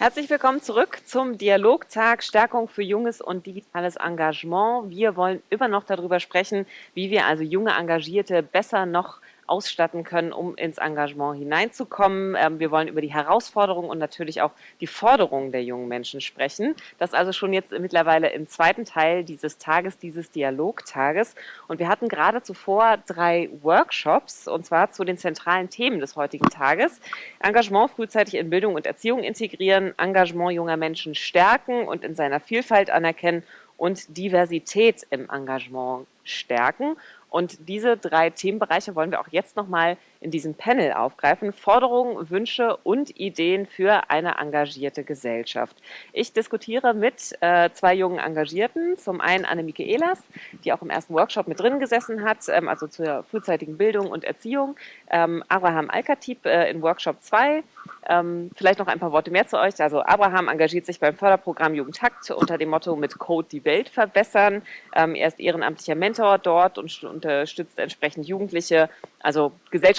Herzlich willkommen zurück zum Dialogtag Stärkung für junges und digitales Engagement. Wir wollen immer noch darüber sprechen, wie wir also junge Engagierte besser noch ausstatten können, um ins Engagement hineinzukommen. Ähm, wir wollen über die Herausforderungen und natürlich auch die Forderungen der jungen Menschen sprechen. Das also schon jetzt mittlerweile im zweiten Teil dieses Tages, dieses Dialogtages. Und wir hatten gerade zuvor drei Workshops, und zwar zu den zentralen Themen des heutigen Tages. Engagement frühzeitig in Bildung und Erziehung integrieren, Engagement junger Menschen stärken und in seiner Vielfalt anerkennen und Diversität im Engagement stärken. Und diese drei Themenbereiche wollen wir auch jetzt nochmal in diesem Panel aufgreifen. Forderungen, Wünsche und Ideen für eine engagierte Gesellschaft. Ich diskutiere mit äh, zwei jungen Engagierten. Zum einen Annemike Ehlers, die auch im ersten Workshop mit drin gesessen hat, ähm, also zur frühzeitigen Bildung und Erziehung. Ähm, Abraham Alkatib äh, in Workshop 2. Ähm, vielleicht noch ein paar Worte mehr zu euch. Also Abraham engagiert sich beim Förderprogramm Jugendtakt unter dem Motto mit Code die Welt verbessern. Ähm, er ist ehrenamtlicher Mentor dort und unterstützt entsprechend Jugendliche, also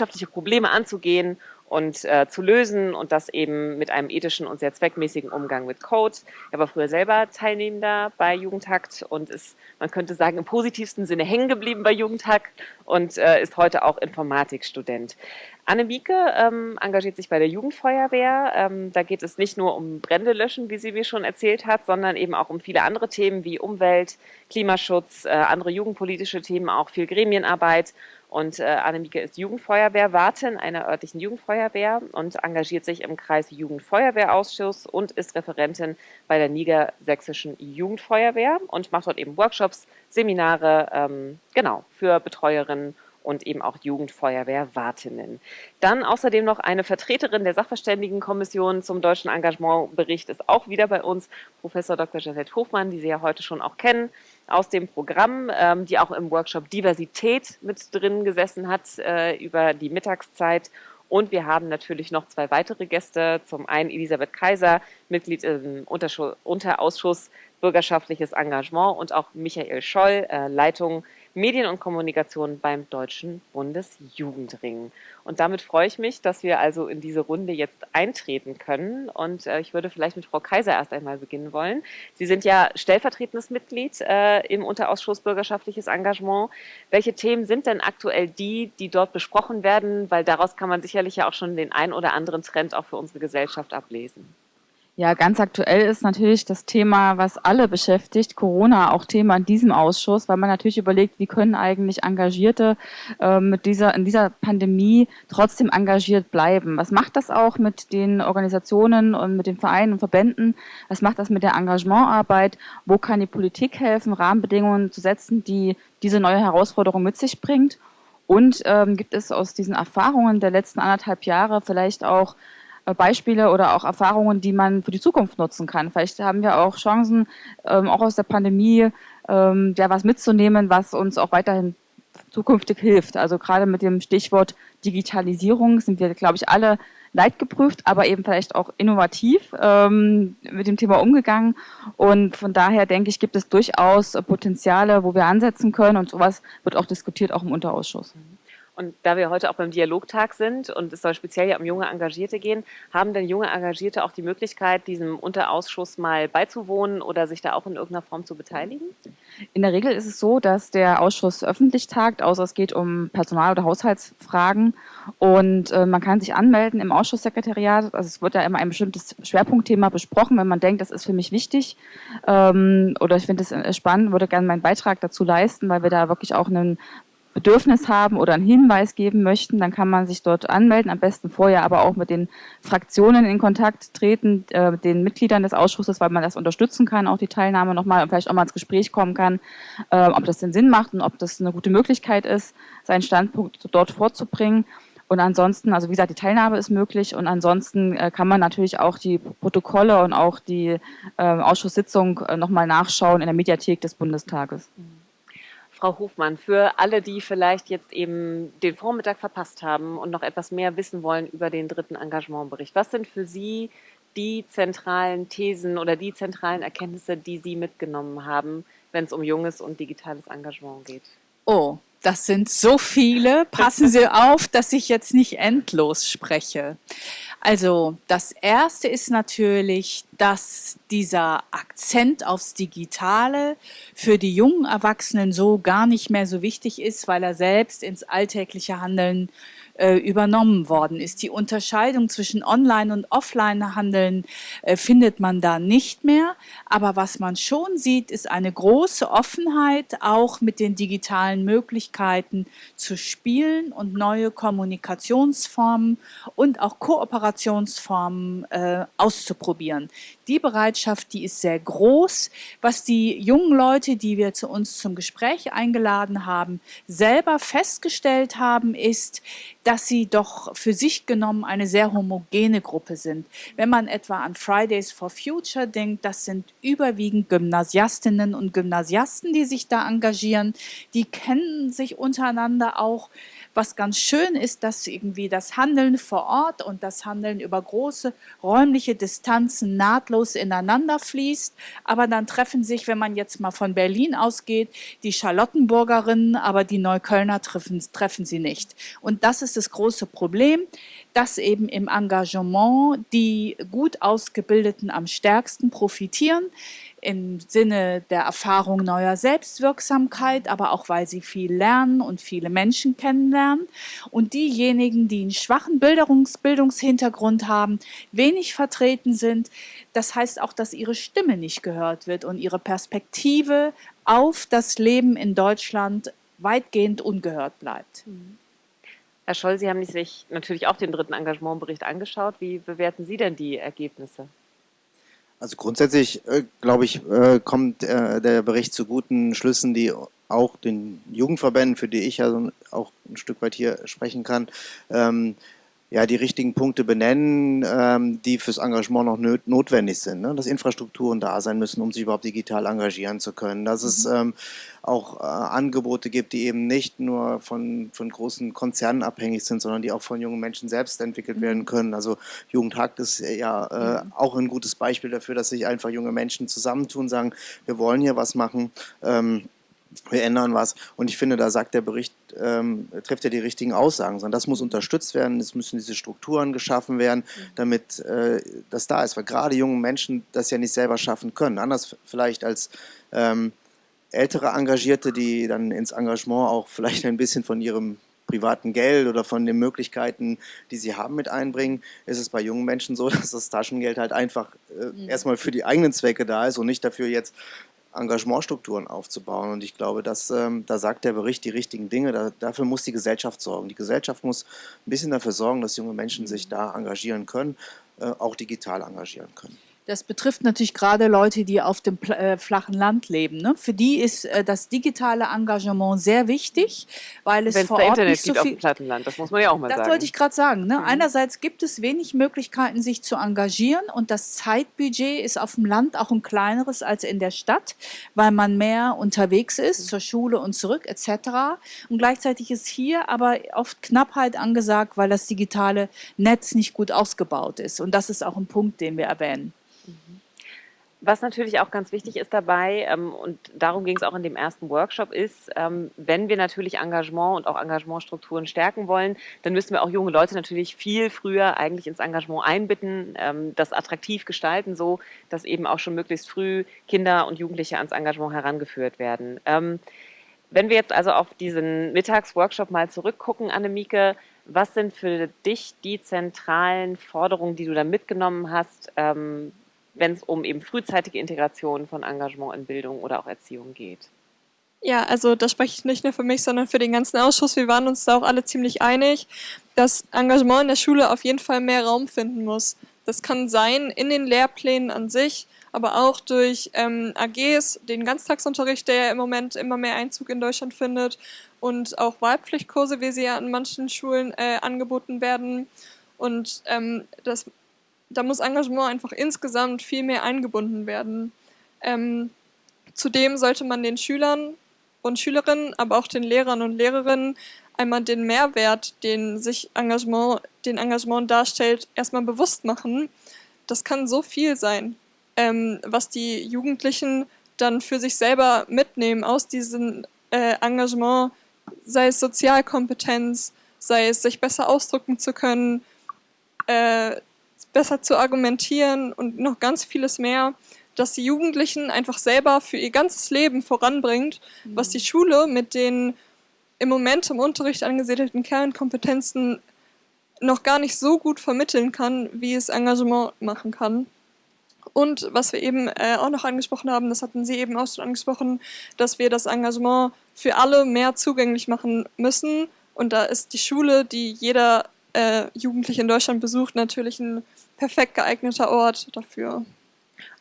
gesellschaftliche Probleme anzugehen und äh, zu lösen und das eben mit einem ethischen und sehr zweckmäßigen Umgang mit Code. Er war früher selber Teilnehmender bei Jugendhakt und ist, man könnte sagen, im positivsten Sinne hängen geblieben bei Jugendhakt und äh, ist heute auch Informatikstudent. Anne Mieke ähm, engagiert sich bei der Jugendfeuerwehr. Ähm, da geht es nicht nur um Brände löschen, wie sie mir schon erzählt hat, sondern eben auch um viele andere Themen wie Umwelt, Klimaschutz, äh, andere jugendpolitische Themen, auch viel Gremienarbeit. Und äh, Annemieke ist Jugendfeuerwehrwartin einer örtlichen Jugendfeuerwehr und engagiert sich im Kreis Jugendfeuerwehrausschuss und ist Referentin bei der Niedersächsischen Jugendfeuerwehr und macht dort eben Workshops, Seminare, ähm, genau, für Betreuerinnen und eben auch Jugendfeuerwehrwartinnen. Dann außerdem noch eine Vertreterin der Sachverständigenkommission zum deutschen Engagementbericht ist auch wieder bei uns, Professor Dr. Janette Hofmann, die Sie ja heute schon auch kennen aus dem Programm, ähm, die auch im Workshop Diversität mit drin gesessen hat äh, über die Mittagszeit und wir haben natürlich noch zwei weitere Gäste. Zum einen Elisabeth Kaiser, Mitglied im Unterausschuss Bürgerschaftliches Engagement und auch Michael Scholl, äh, Leitung Medien und Kommunikation beim Deutschen Bundesjugendring. Und damit freue ich mich, dass wir also in diese Runde jetzt eintreten können. Und äh, ich würde vielleicht mit Frau Kaiser erst einmal beginnen wollen. Sie sind ja stellvertretendes Mitglied äh, im Unterausschuss Bürgerschaftliches Engagement. Welche Themen sind denn aktuell die, die dort besprochen werden? Weil daraus kann man sicherlich ja auch schon den einen oder anderen Trend auch für unsere Gesellschaft ablesen. Ja, ganz aktuell ist natürlich das Thema, was alle beschäftigt, Corona auch Thema in diesem Ausschuss, weil man natürlich überlegt, wie können eigentlich Engagierte äh, mit dieser, in dieser Pandemie trotzdem engagiert bleiben. Was macht das auch mit den Organisationen und mit den Vereinen und Verbänden? Was macht das mit der Engagementarbeit? Wo kann die Politik helfen, Rahmenbedingungen zu setzen, die diese neue Herausforderung mit sich bringt? Und ähm, gibt es aus diesen Erfahrungen der letzten anderthalb Jahre vielleicht auch Beispiele oder auch Erfahrungen, die man für die Zukunft nutzen kann. Vielleicht haben wir auch Chancen, ähm, auch aus der Pandemie, ähm, ja, was mitzunehmen, was uns auch weiterhin zukünftig hilft. Also gerade mit dem Stichwort Digitalisierung sind wir, glaube ich, alle leidgeprüft, aber eben vielleicht auch innovativ ähm, mit dem Thema umgegangen. Und von daher denke ich, gibt es durchaus Potenziale, wo wir ansetzen können. Und sowas wird auch diskutiert, auch im Unterausschuss. Und da wir heute auch beim Dialogtag sind und es soll speziell ja um junge Engagierte gehen, haben denn junge Engagierte auch die Möglichkeit, diesem Unterausschuss mal beizuwohnen oder sich da auch in irgendeiner Form zu beteiligen? In der Regel ist es so, dass der Ausschuss öffentlich tagt, außer es geht um Personal- oder Haushaltsfragen. Und äh, man kann sich anmelden im Ausschusssekretariat. Also es wird ja immer ein bestimmtes Schwerpunktthema besprochen. Wenn man denkt, das ist für mich wichtig ähm, oder ich finde es äh, spannend, würde gerne meinen Beitrag dazu leisten, weil wir da wirklich auch einen Bedürfnis haben oder einen Hinweis geben möchten, dann kann man sich dort anmelden, am besten vorher aber auch mit den Fraktionen in Kontakt treten, äh, mit den Mitgliedern des Ausschusses, weil man das unterstützen kann, auch die Teilnahme nochmal und vielleicht auch mal ins Gespräch kommen kann, äh, ob das den Sinn macht und ob das eine gute Möglichkeit ist, seinen Standpunkt dort vorzubringen. Und ansonsten, also wie gesagt, die Teilnahme ist möglich und ansonsten äh, kann man natürlich auch die Protokolle und auch die äh, Ausschusssitzung äh, nochmal nachschauen in der Mediathek des Bundestages. Mhm. Frau Hofmann, für alle, die vielleicht jetzt eben den Vormittag verpasst haben und noch etwas mehr wissen wollen über den dritten Engagementbericht, was sind für Sie die zentralen Thesen oder die zentralen Erkenntnisse, die Sie mitgenommen haben, wenn es um junges und digitales Engagement geht? Oh, das sind so viele. Passen Sie auf, dass ich jetzt nicht endlos spreche. Also das Erste ist natürlich, dass dieser Akzent aufs Digitale für die jungen Erwachsenen so gar nicht mehr so wichtig ist, weil er selbst ins alltägliche Handeln äh, übernommen worden ist. Die Unterscheidung zwischen Online- und Offline-Handeln äh, findet man da nicht mehr. Aber was man schon sieht, ist eine große Offenheit, auch mit den digitalen Möglichkeiten zu spielen und neue Kommunikationsformen und auch Kooperationsformen äh, auszuprobieren. Die Bereitschaft, die ist sehr groß. Was die jungen Leute, die wir zu uns zum Gespräch eingeladen haben, selber festgestellt haben, ist, dass sie doch für sich genommen eine sehr homogene Gruppe sind. Wenn man etwa an Fridays for Future denkt, das sind überwiegend Gymnasiastinnen und Gymnasiasten, die sich da engagieren. Die kennen sich untereinander auch. Was ganz schön ist, dass irgendwie das Handeln vor Ort und das Handeln über große räumliche Distanzen nahtlos ineinander fließt. Aber dann treffen sich, wenn man jetzt mal von Berlin ausgeht, die Charlottenburgerinnen, aber die Neuköllner treffen, treffen sie nicht. Und das ist das große Problem, dass eben im Engagement die gut ausgebildeten am stärksten profitieren im Sinne der Erfahrung neuer Selbstwirksamkeit, aber auch weil sie viel lernen und viele Menschen kennenlernen. Und diejenigen, die einen schwachen Bildungs Bildungshintergrund haben, wenig vertreten sind, das heißt auch, dass ihre Stimme nicht gehört wird und ihre Perspektive auf das Leben in Deutschland weitgehend ungehört bleibt. Mhm. Herr Scholl, Sie haben sich natürlich auch den dritten Engagementbericht angeschaut. Wie bewerten Sie denn die Ergebnisse? Also grundsätzlich, äh, glaube ich, äh, kommt äh, der Bericht zu guten Schlüssen, die auch den Jugendverbänden, für die ich ja auch ein Stück weit hier sprechen kann, ähm, ja, die richtigen Punkte benennen, ähm, die fürs Engagement noch notwendig sind. Ne? Dass Infrastrukturen da sein müssen, um sich überhaupt digital engagieren zu können. Dass mhm. es ähm, auch äh, Angebote gibt, die eben nicht nur von, von großen Konzernen abhängig sind, sondern die auch von jungen Menschen selbst entwickelt mhm. werden können. Also Jugendhakt ist ja äh, mhm. auch ein gutes Beispiel dafür, dass sich einfach junge Menschen zusammentun, sagen, wir wollen hier was machen. Ähm, wir ändern was. Und ich finde, da sagt der Bericht, ähm, trifft ja die richtigen Aussagen, sondern das muss unterstützt werden, es müssen diese Strukturen geschaffen werden, mhm. damit äh, das da ist, weil gerade junge Menschen das ja nicht selber schaffen können. Anders vielleicht als ähm, ältere Engagierte, die dann ins Engagement auch vielleicht ein bisschen von ihrem privaten Geld oder von den Möglichkeiten, die sie haben, mit einbringen, ist es bei jungen Menschen so, dass das Taschengeld halt einfach äh, mhm. erstmal für die eigenen Zwecke da ist und nicht dafür jetzt Engagementstrukturen aufzubauen. Und ich glaube, dass, ähm, da sagt der Bericht die richtigen Dinge. Da, dafür muss die Gesellschaft sorgen. Die Gesellschaft muss ein bisschen dafür sorgen, dass junge Menschen sich da engagieren können, äh, auch digital engagieren können. Das betrifft natürlich gerade Leute, die auf dem äh, flachen Land leben. Ne? Für die ist äh, das digitale Engagement sehr wichtig, weil es Wenn's vor Ort Internet nicht so viel... auf dem Plattenland, das muss man ja auch mal das sagen. Das wollte ich gerade sagen. Ne? Mhm. Einerseits gibt es wenig Möglichkeiten, sich zu engagieren und das Zeitbudget ist auf dem Land auch ein kleineres als in der Stadt, weil man mehr unterwegs ist, mhm. zur Schule und zurück etc. Und gleichzeitig ist hier aber oft Knappheit angesagt, weil das digitale Netz nicht gut ausgebaut ist. Und das ist auch ein Punkt, den wir erwähnen. Was natürlich auch ganz wichtig ist dabei, ähm, und darum ging es auch in dem ersten Workshop, ist, ähm, wenn wir natürlich Engagement und auch Engagementstrukturen stärken wollen, dann müssen wir auch junge Leute natürlich viel früher eigentlich ins Engagement einbitten, ähm, das attraktiv gestalten, so dass eben auch schon möglichst früh Kinder und Jugendliche ans Engagement herangeführt werden. Ähm, wenn wir jetzt also auf diesen Mittagsworkshop mal zurückgucken, Annemieke, was sind für dich die zentralen Forderungen, die du da mitgenommen hast, ähm, wenn es um eben frühzeitige Integration von Engagement in Bildung oder auch Erziehung geht. Ja, also da spreche ich nicht nur für mich, sondern für den ganzen Ausschuss. Wir waren uns da auch alle ziemlich einig, dass Engagement in der Schule auf jeden Fall mehr Raum finden muss. Das kann sein in den Lehrplänen an sich, aber auch durch ähm, AGs, den Ganztagsunterricht, der ja im Moment immer mehr Einzug in Deutschland findet und auch Wahlpflichtkurse, wie sie ja an manchen Schulen äh, angeboten werden. Und ähm, das da muss Engagement einfach insgesamt viel mehr eingebunden werden. Ähm, zudem sollte man den Schülern und Schülerinnen, aber auch den Lehrern und Lehrerinnen einmal den Mehrwert, den sich Engagement, den Engagement darstellt, erstmal bewusst machen. Das kann so viel sein, ähm, was die Jugendlichen dann für sich selber mitnehmen aus diesem äh, Engagement, sei es Sozialkompetenz, sei es sich besser ausdrücken zu können, äh, besser zu argumentieren und noch ganz vieles mehr, dass die Jugendlichen einfach selber für ihr ganzes Leben voranbringt, was die Schule mit den im Moment im Unterricht angesiedelten Kernkompetenzen noch gar nicht so gut vermitteln kann, wie es Engagement machen kann. Und was wir eben äh, auch noch angesprochen haben, das hatten Sie eben auch schon angesprochen, dass wir das Engagement für alle mehr zugänglich machen müssen. Und da ist die Schule, die jeder äh, Jugendliche in Deutschland besucht, natürlich ein perfekt geeigneter Ort dafür.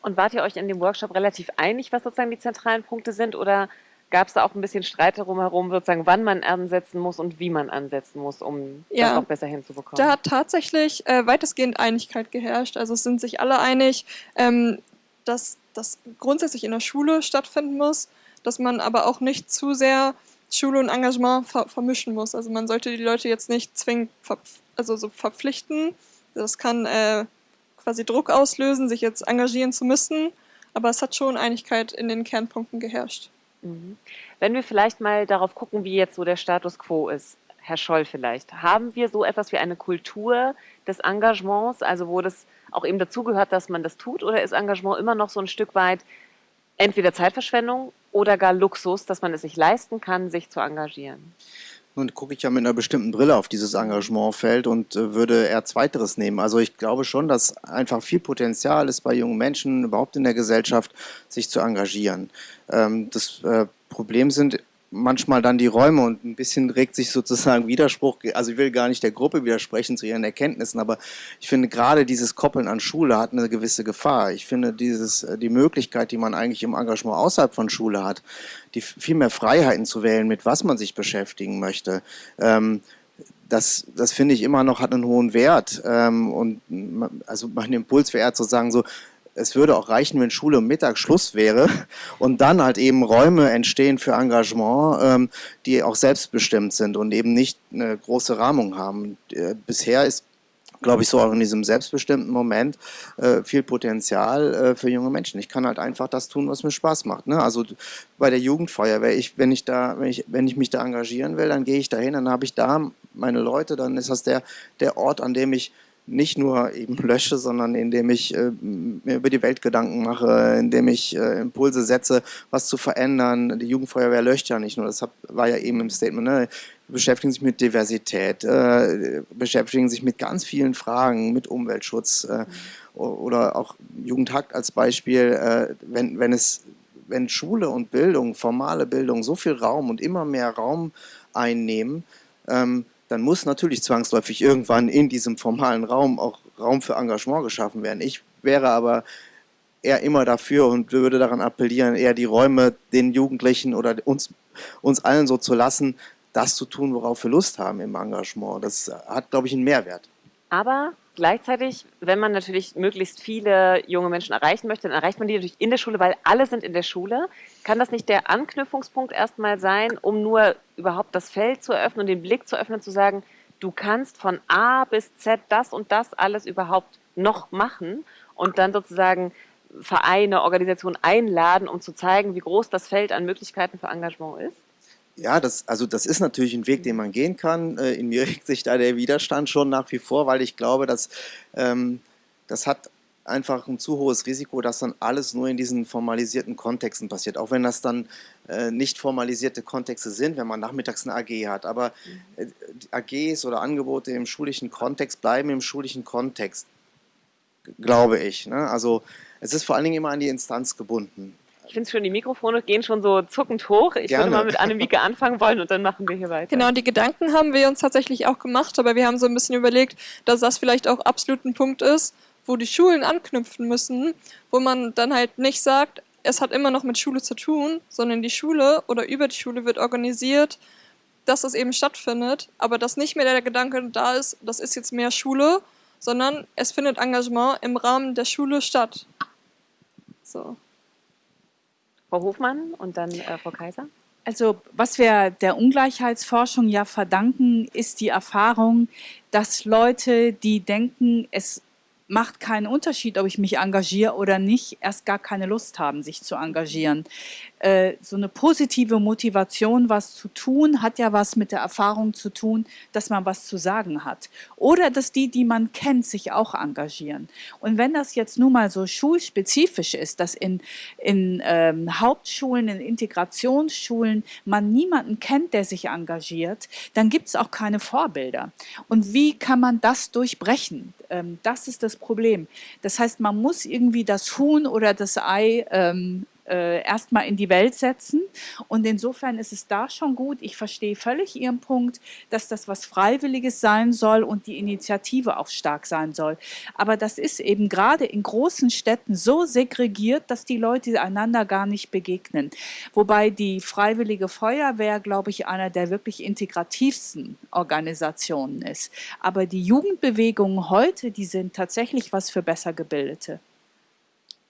Und wart ihr euch in dem Workshop relativ einig, was sozusagen die zentralen Punkte sind? Oder gab es da auch ein bisschen Streit darum herum, sozusagen, wann man ansetzen muss und wie man ansetzen muss, um ja, das auch besser hinzubekommen? Da hat tatsächlich äh, weitestgehend Einigkeit geherrscht. Also es sind sich alle einig, ähm, dass das grundsätzlich in der Schule stattfinden muss, dass man aber auch nicht zu sehr Schule und Engagement ver vermischen muss. Also man sollte die Leute jetzt nicht zwingend also so verpflichten. Das kann äh, quasi Druck auslösen, sich jetzt engagieren zu müssen. Aber es hat schon Einigkeit in den Kernpunkten geherrscht. Mhm. Wenn wir vielleicht mal darauf gucken, wie jetzt so der Status quo ist, Herr Scholl vielleicht, haben wir so etwas wie eine Kultur des Engagements, also wo das auch eben dazugehört, dass man das tut, oder ist Engagement immer noch so ein Stück weit entweder Zeitverschwendung oder gar Luxus, dass man es sich leisten kann, sich zu engagieren? Nun gucke ich ja mit einer bestimmten Brille auf dieses Engagementfeld und äh, würde eher Zweiteres nehmen. Also ich glaube schon, dass einfach viel Potenzial ist bei jungen Menschen, überhaupt in der Gesellschaft, sich zu engagieren. Ähm, das äh, Problem sind manchmal dann die Räume und ein bisschen regt sich sozusagen Widerspruch, also ich will gar nicht der Gruppe widersprechen zu ihren Erkenntnissen, aber ich finde gerade dieses Koppeln an Schule hat eine gewisse Gefahr. Ich finde dieses, äh, die Möglichkeit, die man eigentlich im Engagement außerhalb von Schule hat, die viel mehr Freiheiten zu wählen, mit was man sich beschäftigen möchte, ähm, das, das finde ich immer noch hat einen hohen Wert. Ähm, und also mein Impuls wäre eher zu sagen, so, es würde auch reichen, wenn Schule um Mittag Schluss wäre und dann halt eben Räume entstehen für Engagement, ähm, die auch selbstbestimmt sind und eben nicht eine große Rahmung haben. Äh, bisher ist glaube ich, so auch in diesem selbstbestimmten Moment äh, viel Potenzial äh, für junge Menschen. Ich kann halt einfach das tun, was mir Spaß macht. Ne? Also bei der Jugendfeuerwehr, ich, wenn, ich da, wenn, ich, wenn ich mich da engagieren will, dann gehe ich dahin, dann habe ich da meine Leute, dann ist das der, der Ort, an dem ich nicht nur eben lösche, sondern indem ich äh, mir über die Welt Gedanken mache, indem ich äh, Impulse setze, was zu verändern. Die Jugendfeuerwehr löscht ja nicht nur, das hab, war ja eben im Statement, ne? beschäftigen sich mit Diversität, äh, beschäftigen sich mit ganz vielen Fragen, mit Umweltschutz äh, oder auch Jugendhakt als Beispiel, äh, wenn, wenn es wenn Schule und Bildung, formale Bildung so viel Raum und immer mehr Raum einnehmen, ähm, dann muss natürlich zwangsläufig irgendwann in diesem formalen Raum auch Raum für Engagement geschaffen werden. Ich wäre aber eher immer dafür und würde daran appellieren, eher die Räume den Jugendlichen oder uns, uns allen so zu lassen, das zu tun, worauf wir Lust haben im Engagement. Das hat, glaube ich, einen Mehrwert. Aber Gleichzeitig, wenn man natürlich möglichst viele junge Menschen erreichen möchte, dann erreicht man die natürlich in der Schule, weil alle sind in der Schule. Kann das nicht der Anknüpfungspunkt erstmal sein, um nur überhaupt das Feld zu eröffnen und den Blick zu öffnen, zu sagen, du kannst von A bis Z das und das alles überhaupt noch machen und dann sozusagen Vereine, Organisationen einladen, um zu zeigen, wie groß das Feld an Möglichkeiten für Engagement ist? Ja, das, also das ist natürlich ein Weg, den man gehen kann. Äh, in mir regt sich da der Widerstand schon nach wie vor, weil ich glaube, dass ähm, das hat einfach ein zu hohes Risiko, dass dann alles nur in diesen formalisierten Kontexten passiert. Auch wenn das dann äh, nicht formalisierte Kontexte sind, wenn man nachmittags eine AG hat. Aber äh, AGs oder Angebote im schulischen Kontext bleiben im schulischen Kontext, glaube ich. Ne? Also es ist vor allen Dingen immer an die Instanz gebunden. Ich finde es schon, die Mikrofone gehen schon so zuckend hoch. Ich Gerne. würde mal mit Annemieke anfangen wollen und dann machen wir hier weiter. Genau, die Gedanken haben wir uns tatsächlich auch gemacht, aber wir haben so ein bisschen überlegt, dass das vielleicht auch absolut ein Punkt ist, wo die Schulen anknüpfen müssen, wo man dann halt nicht sagt, es hat immer noch mit Schule zu tun, sondern die Schule oder über die Schule wird organisiert, dass das eben stattfindet, aber dass nicht mehr der Gedanke da ist, das ist jetzt mehr Schule, sondern es findet Engagement im Rahmen der Schule statt. So. Frau Hofmann und dann äh, Frau Kaiser. Also was wir der Ungleichheitsforschung ja verdanken, ist die Erfahrung, dass Leute, die denken, es macht keinen Unterschied, ob ich mich engagiere oder nicht, erst gar keine Lust haben, sich zu engagieren. Äh, so eine positive Motivation, was zu tun, hat ja was mit der Erfahrung zu tun, dass man was zu sagen hat. Oder dass die, die man kennt, sich auch engagieren. Und wenn das jetzt nun mal so schulspezifisch ist, dass in, in ähm, Hauptschulen, in Integrationsschulen man niemanden kennt, der sich engagiert, dann gibt es auch keine Vorbilder. Und wie kann man das durchbrechen? Ähm, das ist das Problem. Das heißt, man muss irgendwie das Huhn oder das Ei ähm, äh, erstmal in die Welt setzen. Und insofern ist es da schon gut. Ich verstehe völlig Ihren Punkt, dass das was Freiwilliges sein soll und die Initiative auch stark sein soll. Aber das ist eben gerade in großen Städten so segregiert, dass die Leute einander gar nicht begegnen. Wobei die Freiwillige Feuerwehr, glaube ich, einer der wirklich integrativsten Organisationen ist. Aber die Jugendbewegungen heute, die sind tatsächlich was für besser gebildete.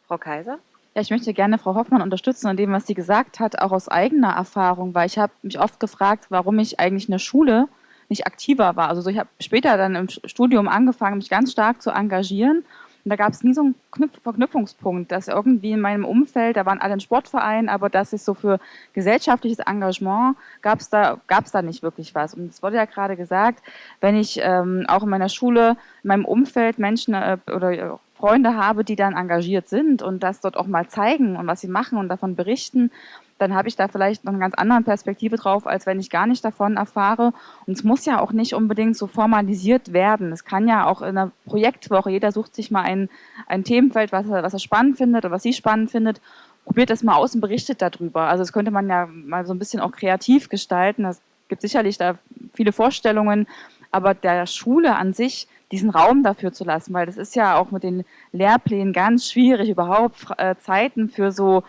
Frau Kaiser? Ja, ich möchte gerne Frau Hoffmann unterstützen an dem, was sie gesagt hat, auch aus eigener Erfahrung, weil ich habe mich oft gefragt, warum ich eigentlich in der Schule nicht aktiver war. Also so, ich habe später dann im Studium angefangen, mich ganz stark zu engagieren. Und da gab es nie so einen Knüpf Verknüpfungspunkt, dass irgendwie in meinem Umfeld, da waren alle in Sportvereinen, aber dass es so für gesellschaftliches Engagement gab es da, gab's da nicht wirklich was. Und es wurde ja gerade gesagt, wenn ich ähm, auch in meiner Schule, in meinem Umfeld Menschen äh, oder Freunde habe, die dann engagiert sind und das dort auch mal zeigen und was sie machen und davon berichten, dann habe ich da vielleicht noch eine ganz andere Perspektive drauf, als wenn ich gar nicht davon erfahre. Und es muss ja auch nicht unbedingt so formalisiert werden. Es kann ja auch in einer Projektwoche, jeder sucht sich mal ein, ein Themenfeld, was er, was er spannend findet oder was sie spannend findet, probiert das mal aus und berichtet darüber. Also das könnte man ja mal so ein bisschen auch kreativ gestalten. Es gibt sicherlich da viele Vorstellungen, aber der Schule an sich diesen Raum dafür zu lassen, weil das ist ja auch mit den Lehrplänen ganz schwierig, überhaupt äh, Zeiten für so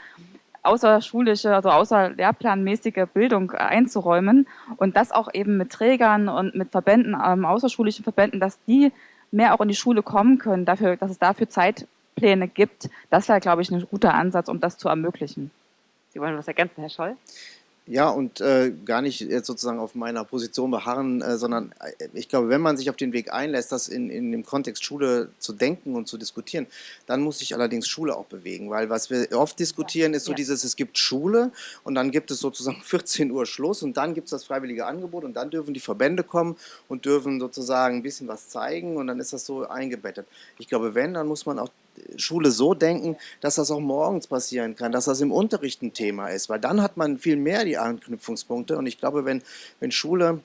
außerschulische, also außerlehrplanmäßige Bildung einzuräumen und das auch eben mit Trägern und mit Verbänden, ähm, außerschulischen Verbänden, dass die mehr auch in die Schule kommen können, dafür, dass es dafür Zeitpläne gibt. Das wäre, glaube ich, ein guter Ansatz, um das zu ermöglichen. Sie wollen was ergänzen, Herr Scholl? Ja, und äh, gar nicht jetzt sozusagen auf meiner Position beharren, äh, sondern äh, ich glaube, wenn man sich auf den Weg einlässt, das in, in dem Kontext Schule zu denken und zu diskutieren, dann muss sich allerdings Schule auch bewegen, weil was wir oft diskutieren, ist so ja. dieses, es gibt Schule und dann gibt es sozusagen 14 Uhr Schluss und dann gibt es das freiwillige Angebot und dann dürfen die Verbände kommen und dürfen sozusagen ein bisschen was zeigen und dann ist das so eingebettet. Ich glaube, wenn, dann muss man auch Schule so denken, dass das auch morgens passieren kann, dass das im Unterricht ein Thema ist, weil dann hat man viel mehr die Anknüpfungspunkte. Und ich glaube, wenn, wenn Schule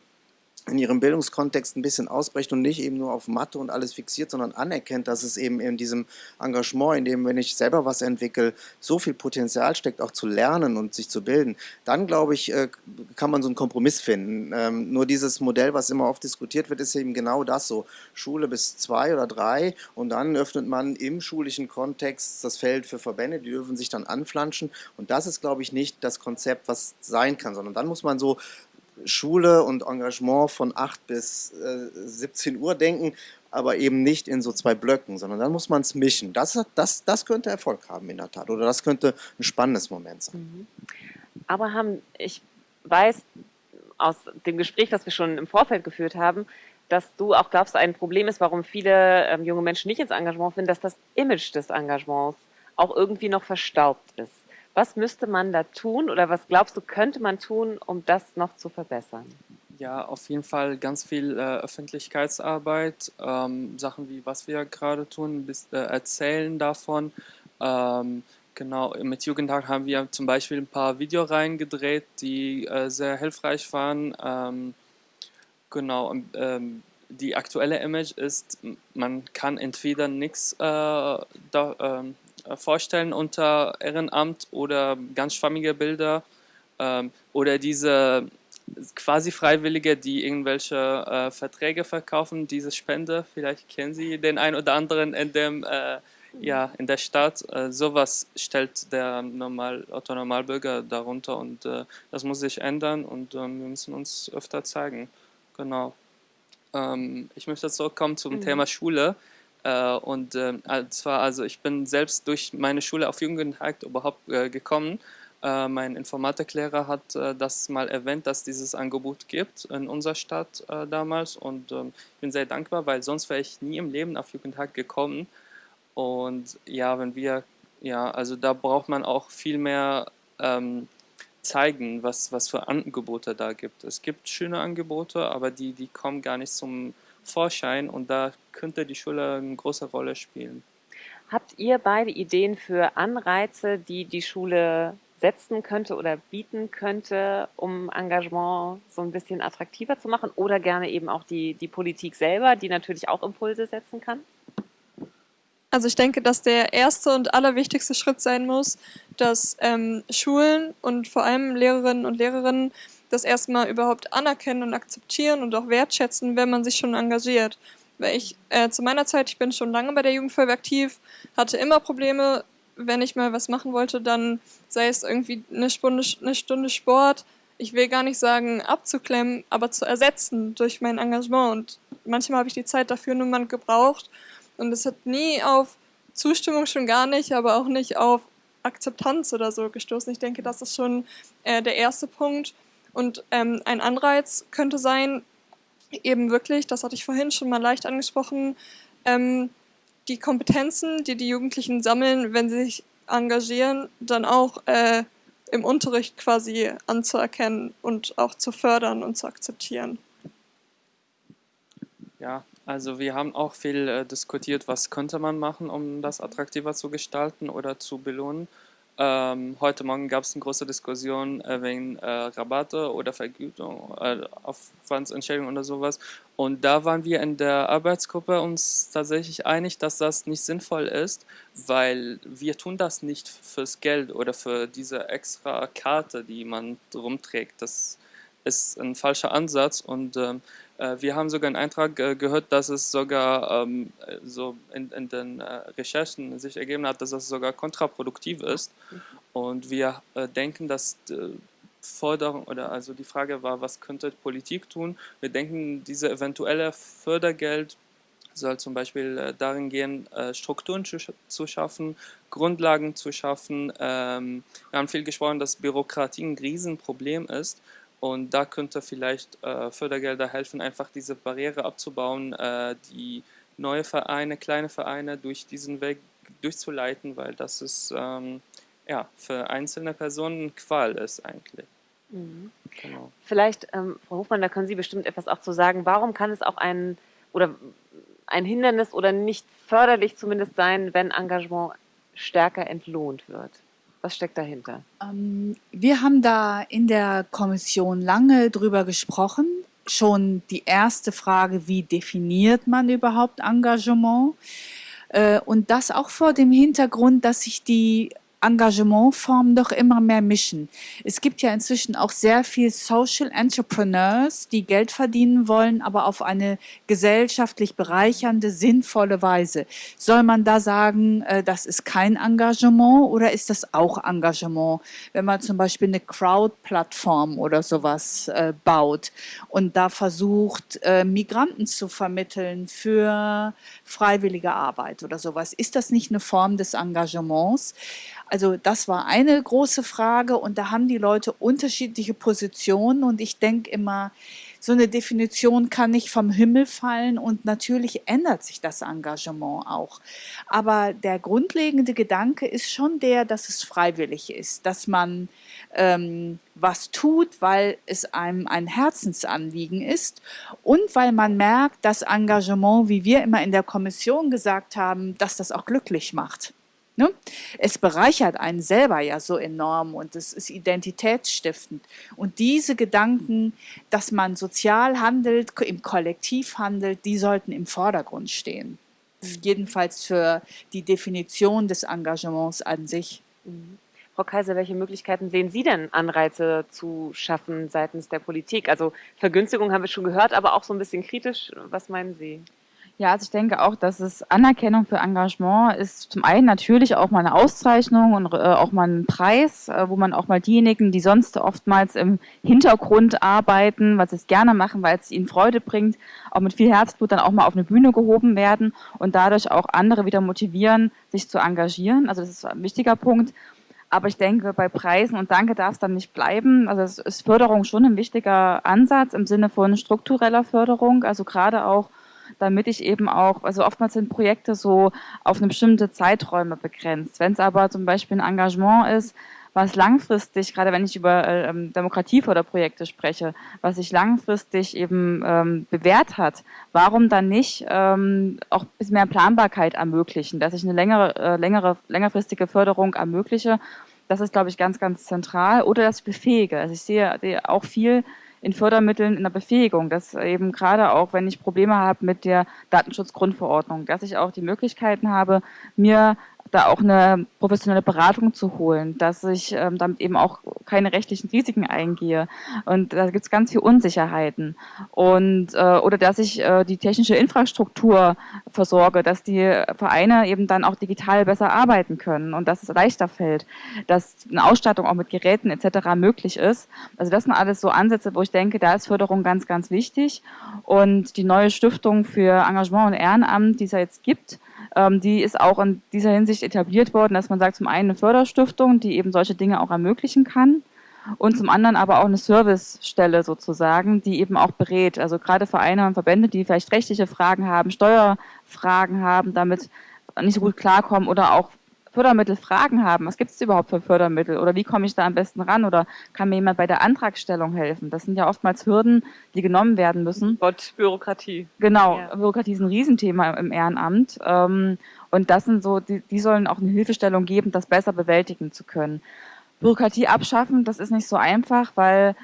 in ihrem Bildungskontext ein bisschen ausbrecht und nicht eben nur auf Mathe und alles fixiert, sondern anerkennt, dass es eben in diesem Engagement, in dem, wenn ich selber was entwickle, so viel Potenzial steckt, auch zu lernen und sich zu bilden, dann glaube ich, äh, kann man so einen Kompromiss finden. Ähm, nur dieses Modell, was immer oft diskutiert wird, ist eben genau das so. Schule bis zwei oder drei und dann öffnet man im schulischen Kontext das Feld für Verbände, die dürfen sich dann anflanschen und das ist, glaube ich, nicht das Konzept, was sein kann, sondern dann muss man so Schule und Engagement von 8 bis äh, 17 Uhr denken, aber eben nicht in so zwei Blöcken, sondern dann muss man es mischen. Das, das, das könnte Erfolg haben in der Tat oder das könnte ein spannendes Moment sein. Mhm. Aber haben, ich weiß aus dem Gespräch, das wir schon im Vorfeld geführt haben, dass du auch glaubst, ein Problem ist, warum viele ähm, junge Menschen nicht ins Engagement finden, dass das Image des Engagements auch irgendwie noch verstaubt ist. Was müsste man da tun oder was glaubst du, könnte man tun, um das noch zu verbessern? Ja, auf jeden Fall ganz viel äh, Öffentlichkeitsarbeit, ähm, Sachen wie was wir gerade tun, bis, äh, erzählen davon. Ähm, genau, mit Jugendtag haben wir zum Beispiel ein paar Videoreihen gedreht, die äh, sehr hilfreich waren. Ähm, genau, ähm, die aktuelle Image ist, man kann entweder nichts äh, da, ähm, äh, vorstellen unter Ehrenamt oder ganz schwammige Bilder ähm, oder diese quasi Freiwillige, die irgendwelche äh, Verträge verkaufen, diese Spende, vielleicht kennen Sie den einen oder anderen in dem äh, ja, in der Stadt, äh, sowas stellt der Normal, Autonormalbürger darunter und äh, das muss sich ändern und ähm, wir müssen uns öfter zeigen. Genau. Ähm, ich möchte zurückkommen zum mhm. Thema Schule. Äh, und äh, zwar, also ich bin selbst durch meine Schule auf Jugendhakt überhaupt äh, gekommen. Mein Informatiklehrer hat das mal erwähnt, dass dieses Angebot gibt in unserer Stadt damals und ähm, ich bin sehr dankbar, weil sonst wäre ich nie im Leben auf Jugendhakt gekommen. Und ja, wenn wir, ja, also da braucht man auch viel mehr ähm, zeigen, was, was für Angebote da gibt. Es gibt schöne Angebote, aber die, die kommen gar nicht zum Vorschein und da könnte die Schule eine große Rolle spielen. Habt ihr beide Ideen für Anreize, die die Schule setzen könnte oder bieten könnte, um Engagement so ein bisschen attraktiver zu machen oder gerne eben auch die, die Politik selber, die natürlich auch Impulse setzen kann? Also ich denke, dass der erste und allerwichtigste Schritt sein muss, dass ähm, Schulen und vor allem Lehrerinnen und Lehrerinnen das erstmal überhaupt anerkennen und akzeptieren und auch wertschätzen, wenn man sich schon engagiert. Weil ich äh, zu meiner Zeit, ich bin schon lange bei der Jugendfeuerwehr aktiv, hatte immer Probleme, wenn ich mal was machen wollte, dann sei es irgendwie eine Stunde, eine Stunde Sport, ich will gar nicht sagen abzuklemmen, aber zu ersetzen durch mein Engagement. Und manchmal habe ich die Zeit dafür nur mal gebraucht. Und es hat nie auf Zustimmung schon gar nicht, aber auch nicht auf Akzeptanz oder so gestoßen. Ich denke, das ist schon äh, der erste Punkt. Und ähm, ein Anreiz könnte sein, eben wirklich, das hatte ich vorhin schon mal leicht angesprochen, ähm, die Kompetenzen, die die Jugendlichen sammeln, wenn sie sich engagieren, dann auch äh, im Unterricht quasi anzuerkennen und auch zu fördern und zu akzeptieren. Ja, also wir haben auch viel äh, diskutiert, was könnte man machen, um das attraktiver zu gestalten oder zu belohnen. Ähm, heute Morgen gab es eine große Diskussion äh, wegen äh, Rabatte oder Vergütung, äh, Aufwandsentschädigung oder sowas. Und da waren wir in der Arbeitsgruppe uns tatsächlich einig, dass das nicht sinnvoll ist, weil wir tun das nicht fürs Geld oder für diese extra Karte, die man rumträgt. Das ist ein falscher Ansatz und ähm, äh, wir haben sogar einen Eintrag äh, gehört, dass es sogar ähm, so in, in den äh, Recherchen sich ergeben hat, dass es sogar kontraproduktiv ist. Und wir denken, dass Forderung oder also die Frage war, was könnte Politik tun? Wir denken, diese eventuelle Fördergeld soll zum Beispiel darin gehen, Strukturen zu, schaffen, Grundlagen zu schaffen. Ähm, wir haben viel gesprochen, dass Bürokratie ein Riesenproblem ist und da könnte vielleicht äh, Fördergelder helfen, einfach diese Barriere abzubauen, äh, die neue Vereine, kleine Vereine durch diesen Weg durchzuleiten, weil das ist ähm, ja, für einzelne Personen Qual ist eigentlich. Mhm. Genau. Vielleicht, ähm, Frau Hofmann, da können Sie bestimmt etwas auch zu sagen. Warum kann es auch ein oder ein Hindernis oder nicht förderlich zumindest sein, wenn Engagement stärker entlohnt wird? Was steckt dahinter? Ähm, wir haben da in der Kommission lange drüber gesprochen. Schon die erste Frage, wie definiert man überhaupt Engagement? Äh, und das auch vor dem Hintergrund, dass sich die Engagementformen doch immer mehr mischen. Es gibt ja inzwischen auch sehr viel Social Entrepreneurs, die Geld verdienen wollen, aber auf eine gesellschaftlich bereichernde, sinnvolle Weise. Soll man da sagen, äh, das ist kein Engagement oder ist das auch Engagement, wenn man zum Beispiel eine Crowd-Plattform oder sowas äh, baut und da versucht, äh, Migranten zu vermitteln für freiwillige Arbeit oder sowas? Ist das nicht eine Form des Engagements? Also das war eine große Frage und da haben die Leute unterschiedliche Positionen und ich denke immer, so eine Definition kann nicht vom Himmel fallen und natürlich ändert sich das Engagement auch. Aber der grundlegende Gedanke ist schon der, dass es freiwillig ist, dass man ähm, was tut, weil es einem ein Herzensanliegen ist und weil man merkt, dass Engagement, wie wir immer in der Kommission gesagt haben, dass das auch glücklich macht. Ne? Es bereichert einen selber ja so enorm und es ist identitätsstiftend. Und diese Gedanken, dass man sozial handelt, im Kollektiv handelt, die sollten im Vordergrund stehen. Mhm. Jedenfalls für die Definition des Engagements an sich. Mhm. Frau Kaiser, welche Möglichkeiten sehen Sie denn, Anreize zu schaffen seitens der Politik? Also Vergünstigung haben wir schon gehört, aber auch so ein bisschen kritisch. Was meinen Sie? Ja, also ich denke auch, dass es Anerkennung für Engagement ist zum einen natürlich auch mal eine Auszeichnung und äh, auch mal ein Preis, äh, wo man auch mal diejenigen, die sonst oftmals im Hintergrund arbeiten, was sie es gerne machen, weil es ihnen Freude bringt, auch mit viel Herzblut dann auch mal auf eine Bühne gehoben werden und dadurch auch andere wieder motivieren, sich zu engagieren. Also das ist ein wichtiger Punkt. Aber ich denke, bei Preisen und Danke darf es dann nicht bleiben. Also es ist Förderung schon ein wichtiger Ansatz im Sinne von struktureller Förderung, also gerade auch damit ich eben auch, also oftmals sind Projekte so auf eine bestimmte Zeiträume begrenzt. Wenn es aber zum Beispiel ein Engagement ist, was langfristig, gerade wenn ich über äh, ähm, Demokratieförderprojekte spreche, was sich langfristig eben ähm, bewährt hat, warum dann nicht ähm, auch ein bisschen mehr Planbarkeit ermöglichen, dass ich eine längere, äh, längere, längerfristige Förderung ermögliche. Das ist, glaube ich, ganz, ganz zentral. Oder dass ich befähige. Also ich sehe, sehe auch viel in Fördermitteln in der Befähigung, dass eben gerade auch, wenn ich Probleme habe mit der Datenschutzgrundverordnung, dass ich auch die Möglichkeiten habe, mir da auch eine professionelle Beratung zu holen, dass ich ähm, damit eben auch keine rechtlichen Risiken eingehe. Und da gibt es ganz viele Unsicherheiten. Und, äh, oder dass ich äh, die technische Infrastruktur versorge, dass die Vereine eben dann auch digital besser arbeiten können und dass es leichter fällt, dass eine Ausstattung auch mit Geräten etc. möglich ist. Also das sind alles so Ansätze, wo ich denke, da ist Förderung ganz, ganz wichtig. Und die neue Stiftung für Engagement und Ehrenamt, die es ja jetzt gibt, ähm, die ist auch in dieser Hinsicht etabliert worden, dass man sagt, zum einen eine Förderstiftung, die eben solche Dinge auch ermöglichen kann und zum anderen aber auch eine Servicestelle sozusagen, die eben auch berät. Also gerade Vereine und Verbände, die vielleicht rechtliche Fragen haben, Steuerfragen haben, damit nicht so gut klarkommen oder auch Fördermittelfragen haben. Was gibt es überhaupt für Fördermittel? Oder wie komme ich da am besten ran? Oder kann mir jemand bei der Antragstellung helfen? Das sind ja oftmals Hürden, die genommen werden müssen. Gott, Bürokratie. Genau, ja. Bürokratie ist ein Riesenthema im Ehrenamt. Ähm, und das sind so, die, die sollen auch eine Hilfestellung geben, das besser bewältigen zu können. Bürokratie abschaffen, das ist nicht so einfach, weil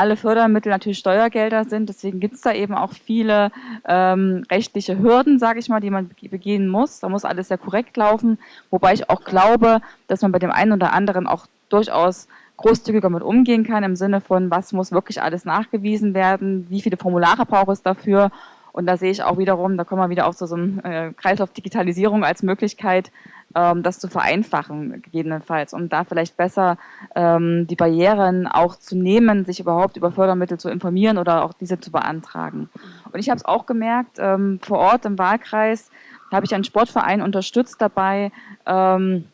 alle Fördermittel natürlich Steuergelder sind. Deswegen gibt es da eben auch viele ähm, rechtliche Hürden, sage ich mal, die man begehen muss. Da muss alles sehr korrekt laufen. Wobei ich auch glaube, dass man bei dem einen oder anderen auch durchaus großzügiger mit umgehen kann, im Sinne von, was muss wirklich alles nachgewiesen werden, wie viele Formulare braucht es dafür und da sehe ich auch wiederum, da kommen wir wieder auf so, so einen äh, Kreislauf Digitalisierung als Möglichkeit, ähm, das zu vereinfachen, gegebenenfalls, um da vielleicht besser ähm, die Barrieren auch zu nehmen, sich überhaupt über Fördermittel zu informieren oder auch diese zu beantragen. Und ich habe es auch gemerkt, ähm, vor Ort im Wahlkreis habe ich einen Sportverein unterstützt dabei, eine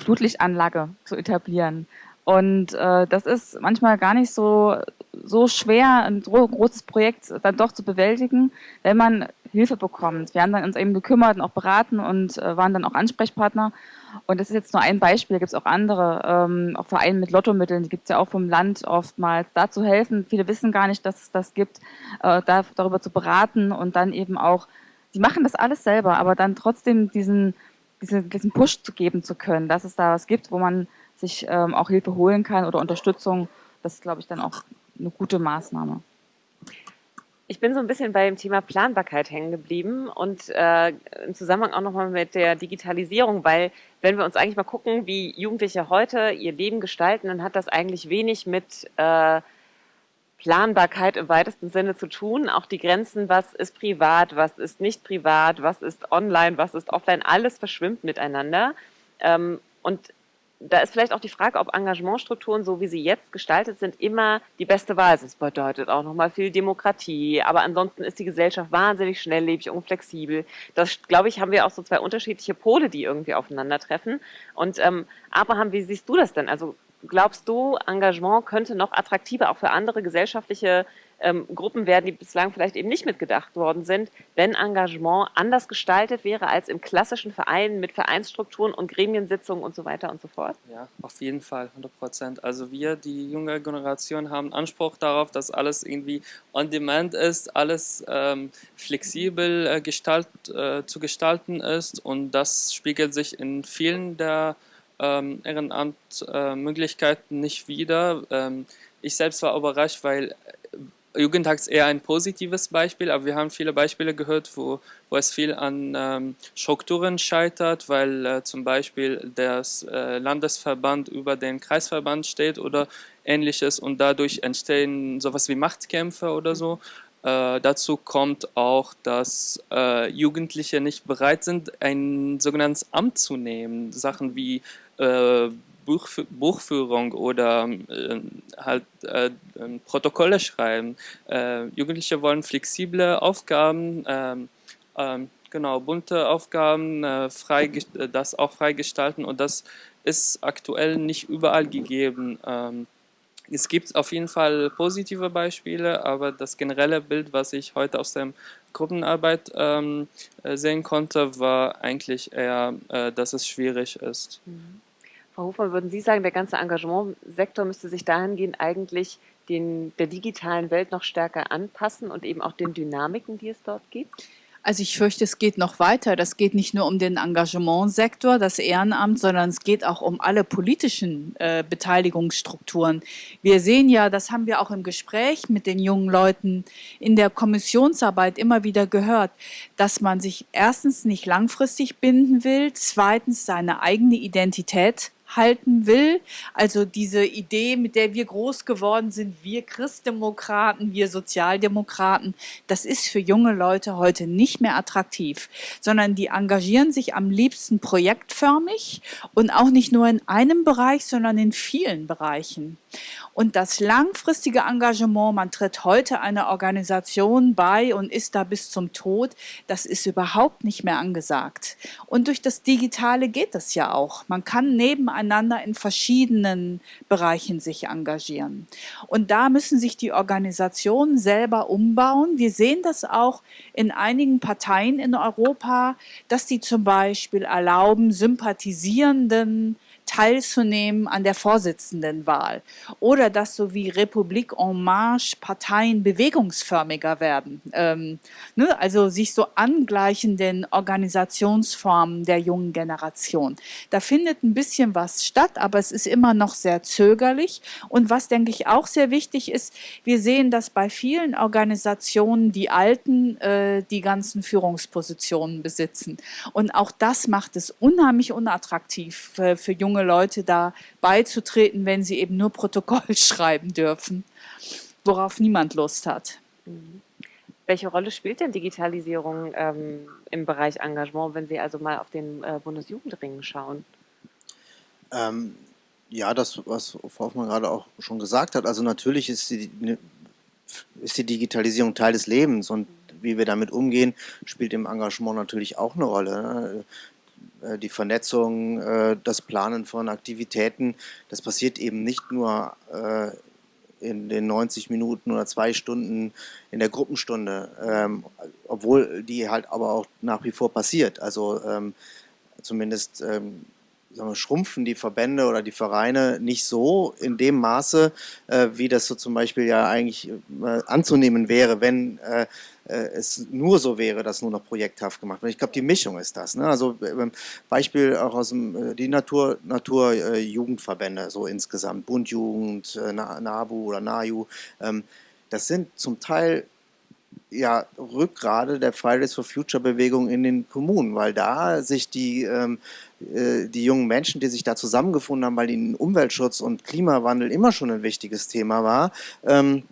Flutlichtanlage zu etablieren. Und äh, das ist manchmal gar nicht so, so schwer, ein großes Projekt dann doch zu bewältigen, wenn man Hilfe bekommt. Wir haben dann uns eben gekümmert und auch beraten und äh, waren dann auch Ansprechpartner. Und das ist jetzt nur ein Beispiel, da gibt es auch andere, ähm, auch Vereine mit Lottomitteln, die gibt es ja auch vom Land oftmals, da zu helfen. Viele wissen gar nicht, dass es das gibt, äh, da, darüber zu beraten und dann eben auch, die machen das alles selber, aber dann trotzdem diesen, diesen, diesen Push zu geben zu können, dass es da was gibt, wo man sich ähm, auch Hilfe holen kann oder Unterstützung, das ist, glaube ich, dann auch eine gute Maßnahme. Ich bin so ein bisschen bei dem Thema Planbarkeit hängen geblieben und äh, im Zusammenhang auch nochmal mit der Digitalisierung, weil wenn wir uns eigentlich mal gucken, wie Jugendliche heute ihr Leben gestalten, dann hat das eigentlich wenig mit äh, Planbarkeit im weitesten Sinne zu tun. Auch die Grenzen, was ist privat, was ist nicht privat, was ist online, was ist offline, alles verschwimmt miteinander. Ähm, und da ist vielleicht auch die Frage, ob Engagementstrukturen, so wie sie jetzt gestaltet sind, immer die beste Wahl sind. Das bedeutet auch nochmal viel Demokratie, aber ansonsten ist die Gesellschaft wahnsinnig schnelllebig und flexibel. Das, glaube ich, haben wir auch so zwei unterschiedliche Pole, die irgendwie aufeinandertreffen. Und ähm, Abraham, wie siehst du das denn? Also glaubst du, Engagement könnte noch attraktiver auch für andere gesellschaftliche ähm, Gruppen werden, die bislang vielleicht eben nicht mitgedacht worden sind, wenn Engagement anders gestaltet wäre als im klassischen Verein mit Vereinsstrukturen und Gremiensitzungen und so weiter und so fort? Ja, auf jeden Fall, 100 Prozent. Also wir, die junge Generation, haben Anspruch darauf, dass alles irgendwie on demand ist, alles ähm, flexibel äh, gestalt, äh, zu gestalten ist und das spiegelt sich in vielen der ähm, Ehrenamtmöglichkeiten äh, nicht wieder. Ähm, ich selbst war überrascht, weil Jugendtag ist eher ein positives Beispiel, aber wir haben viele Beispiele gehört, wo, wo es viel an ähm, Strukturen scheitert, weil äh, zum Beispiel der äh, Landesverband über den Kreisverband steht oder ähnliches und dadurch entstehen sowas wie Machtkämpfe oder so. Äh, dazu kommt auch, dass äh, Jugendliche nicht bereit sind, ein sogenanntes Amt zu nehmen. Sachen wie äh, Buch, Buchführung oder äh, halt äh, Protokolle schreiben. Äh, Jugendliche wollen flexible Aufgaben, ähm, ähm, genau, bunte Aufgaben, äh, frei, das auch freigestalten und das ist aktuell nicht überall gegeben. Ähm, es gibt auf jeden Fall positive Beispiele, aber das generelle Bild, was ich heute aus der Gruppenarbeit ähm, äh, sehen konnte, war eigentlich eher, äh, dass es schwierig ist. Mhm. Frau Hofmann, würden Sie sagen, der ganze Engagementsektor müsste sich dahingehend eigentlich den, der digitalen Welt noch stärker anpassen und eben auch den Dynamiken, die es dort gibt? Also ich fürchte, es geht noch weiter. Das geht nicht nur um den Engagementsektor, das Ehrenamt, sondern es geht auch um alle politischen äh, Beteiligungsstrukturen. Wir sehen ja, das haben wir auch im Gespräch mit den jungen Leuten in der Kommissionsarbeit immer wieder gehört, dass man sich erstens nicht langfristig binden will, zweitens seine eigene Identität halten will. Also diese Idee, mit der wir groß geworden sind, wir Christdemokraten, wir Sozialdemokraten, das ist für junge Leute heute nicht mehr attraktiv, sondern die engagieren sich am liebsten projektförmig und auch nicht nur in einem Bereich, sondern in vielen Bereichen. Und das langfristige Engagement, man tritt heute einer Organisation bei und ist da bis zum Tod, das ist überhaupt nicht mehr angesagt. Und durch das Digitale geht das ja auch. Man kann nebeneinander in verschiedenen Bereichen sich engagieren. Und da müssen sich die Organisationen selber umbauen. Wir sehen das auch in einigen Parteien in Europa, dass die zum Beispiel erlauben, Sympathisierenden teilzunehmen an der Vorsitzendenwahl oder dass so wie Republik en Marche Parteien bewegungsförmiger werden, ähm, ne, also sich so angleichenden Organisationsformen der jungen Generation. Da findet ein bisschen was statt, aber es ist immer noch sehr zögerlich und was denke ich auch sehr wichtig ist, wir sehen, dass bei vielen Organisationen die Alten äh, die ganzen Führungspositionen besitzen und auch das macht es unheimlich unattraktiv für, für junge junge Leute da beizutreten, wenn sie eben nur Protokoll schreiben dürfen, worauf niemand Lust hat. Mhm. Welche Rolle spielt denn Digitalisierung ähm, im Bereich Engagement, wenn Sie also mal auf den äh, Bundesjugendring schauen? Ähm, ja, das, was Frau Hoffmann gerade auch schon gesagt hat. Also natürlich ist die, ne, ist die Digitalisierung Teil des Lebens und wie wir damit umgehen, spielt im Engagement natürlich auch eine Rolle. Äh, die Vernetzung, äh, das Planen von Aktivitäten, das passiert eben nicht nur äh, in den 90 Minuten oder zwei Stunden in der Gruppenstunde, ähm, obwohl die halt aber auch nach wie vor passiert. Also ähm, zumindest ähm, wir, schrumpfen die Verbände oder die Vereine nicht so in dem Maße, wie das so zum Beispiel ja eigentlich anzunehmen wäre, wenn äh, es nur so wäre, dass nur noch projekthaft gemacht wird. Ich glaube, die Mischung ist das. Ne? Also äh, Beispiel auch aus dem, äh, die Natur, Natur äh, Jugendverbände, so insgesamt, Bundjugend, äh, NABU oder NAJU, ähm, das sind zum Teil ja, Rückgrade der Fridays for Future Bewegung in den Kommunen, weil da sich die, ähm, äh, die jungen Menschen, die sich da zusammengefunden haben, weil ihnen Umweltschutz und Klimawandel immer schon ein wichtiges Thema war, ähm,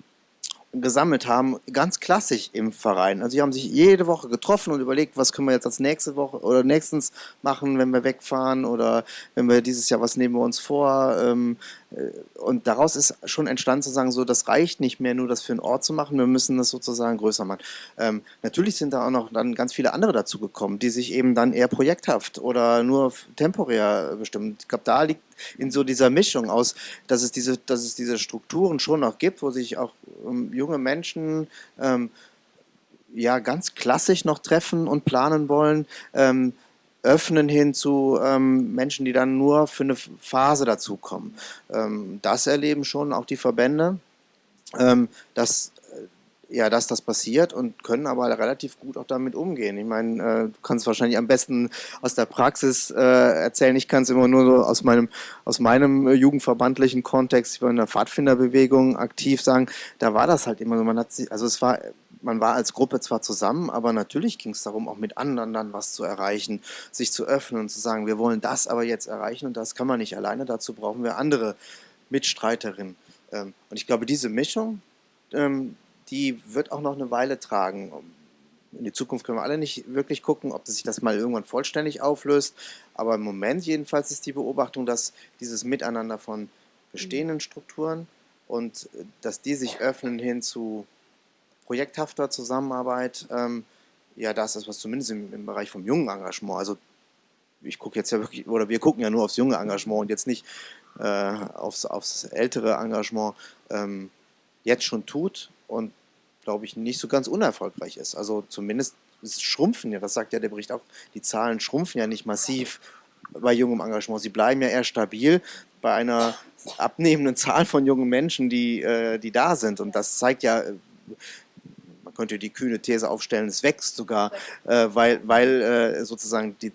gesammelt haben, ganz klassisch im Verein. Also sie haben sich jede Woche getroffen und überlegt, was können wir jetzt als nächste Woche oder nächstens machen, wenn wir wegfahren oder wenn wir dieses Jahr was nehmen wir uns vor. Ähm, äh, und daraus ist schon entstanden zu sagen, so das reicht nicht mehr nur das für einen Ort zu machen, wir müssen das sozusagen größer machen. Ähm, natürlich sind da auch noch dann ganz viele andere dazu gekommen, die sich eben dann eher projekthaft oder nur temporär bestimmen. Ich glaube, da liegt in so dieser Mischung aus, dass es diese, dass es diese Strukturen schon noch gibt, wo sich auch ähm, junge Menschen ähm, ja ganz klassisch noch treffen und planen wollen, ähm, öffnen hin zu ähm, Menschen, die dann nur für eine Phase dazukommen. Ähm, das erleben schon auch die Verbände, ähm, dass, äh, ja, dass das passiert und können aber relativ gut auch damit umgehen. Ich meine, äh, du kannst wahrscheinlich am besten aus der Praxis äh, erzählen. Ich kann es immer nur so aus meinem, aus meinem äh, jugendverbandlichen Kontext, ich war in der Pfadfinderbewegung aktiv sagen, da war das halt immer so, man hat sich, also es war man war als Gruppe zwar zusammen, aber natürlich ging es darum, auch mit anderen dann was zu erreichen, sich zu öffnen und zu sagen, wir wollen das aber jetzt erreichen und das kann man nicht alleine, dazu brauchen wir andere Mitstreiterinnen. Ähm, und ich glaube, diese Mischung, ähm, die wird auch noch eine Weile tragen. In die Zukunft können wir alle nicht wirklich gucken, ob sich das mal irgendwann vollständig auflöst. Aber im Moment jedenfalls ist die Beobachtung, dass dieses Miteinander von bestehenden Strukturen und äh, dass die sich öffnen hin zu projekthafter Zusammenarbeit, ähm, ja, das ist was zumindest im, im, Bereich vom jungen Engagement, also ich gucke jetzt ja wirklich, oder wir gucken ja nur aufs junge Engagement und jetzt nicht äh, aufs, aufs ältere Engagement, ähm, jetzt schon tut und glaube ich nicht so ganz unerfolgreich ist. Also zumindest es schrumpfen ja, das sagt ja der Bericht auch, die Zahlen schrumpfen ja nicht massiv bei jungem Engagement. Sie bleiben ja eher stabil bei einer abnehmenden Zahl von jungen Menschen, die, äh, die da sind. Und das zeigt ja, könnte die kühne These aufstellen, es wächst sogar, äh, weil, weil äh, sozusagen die,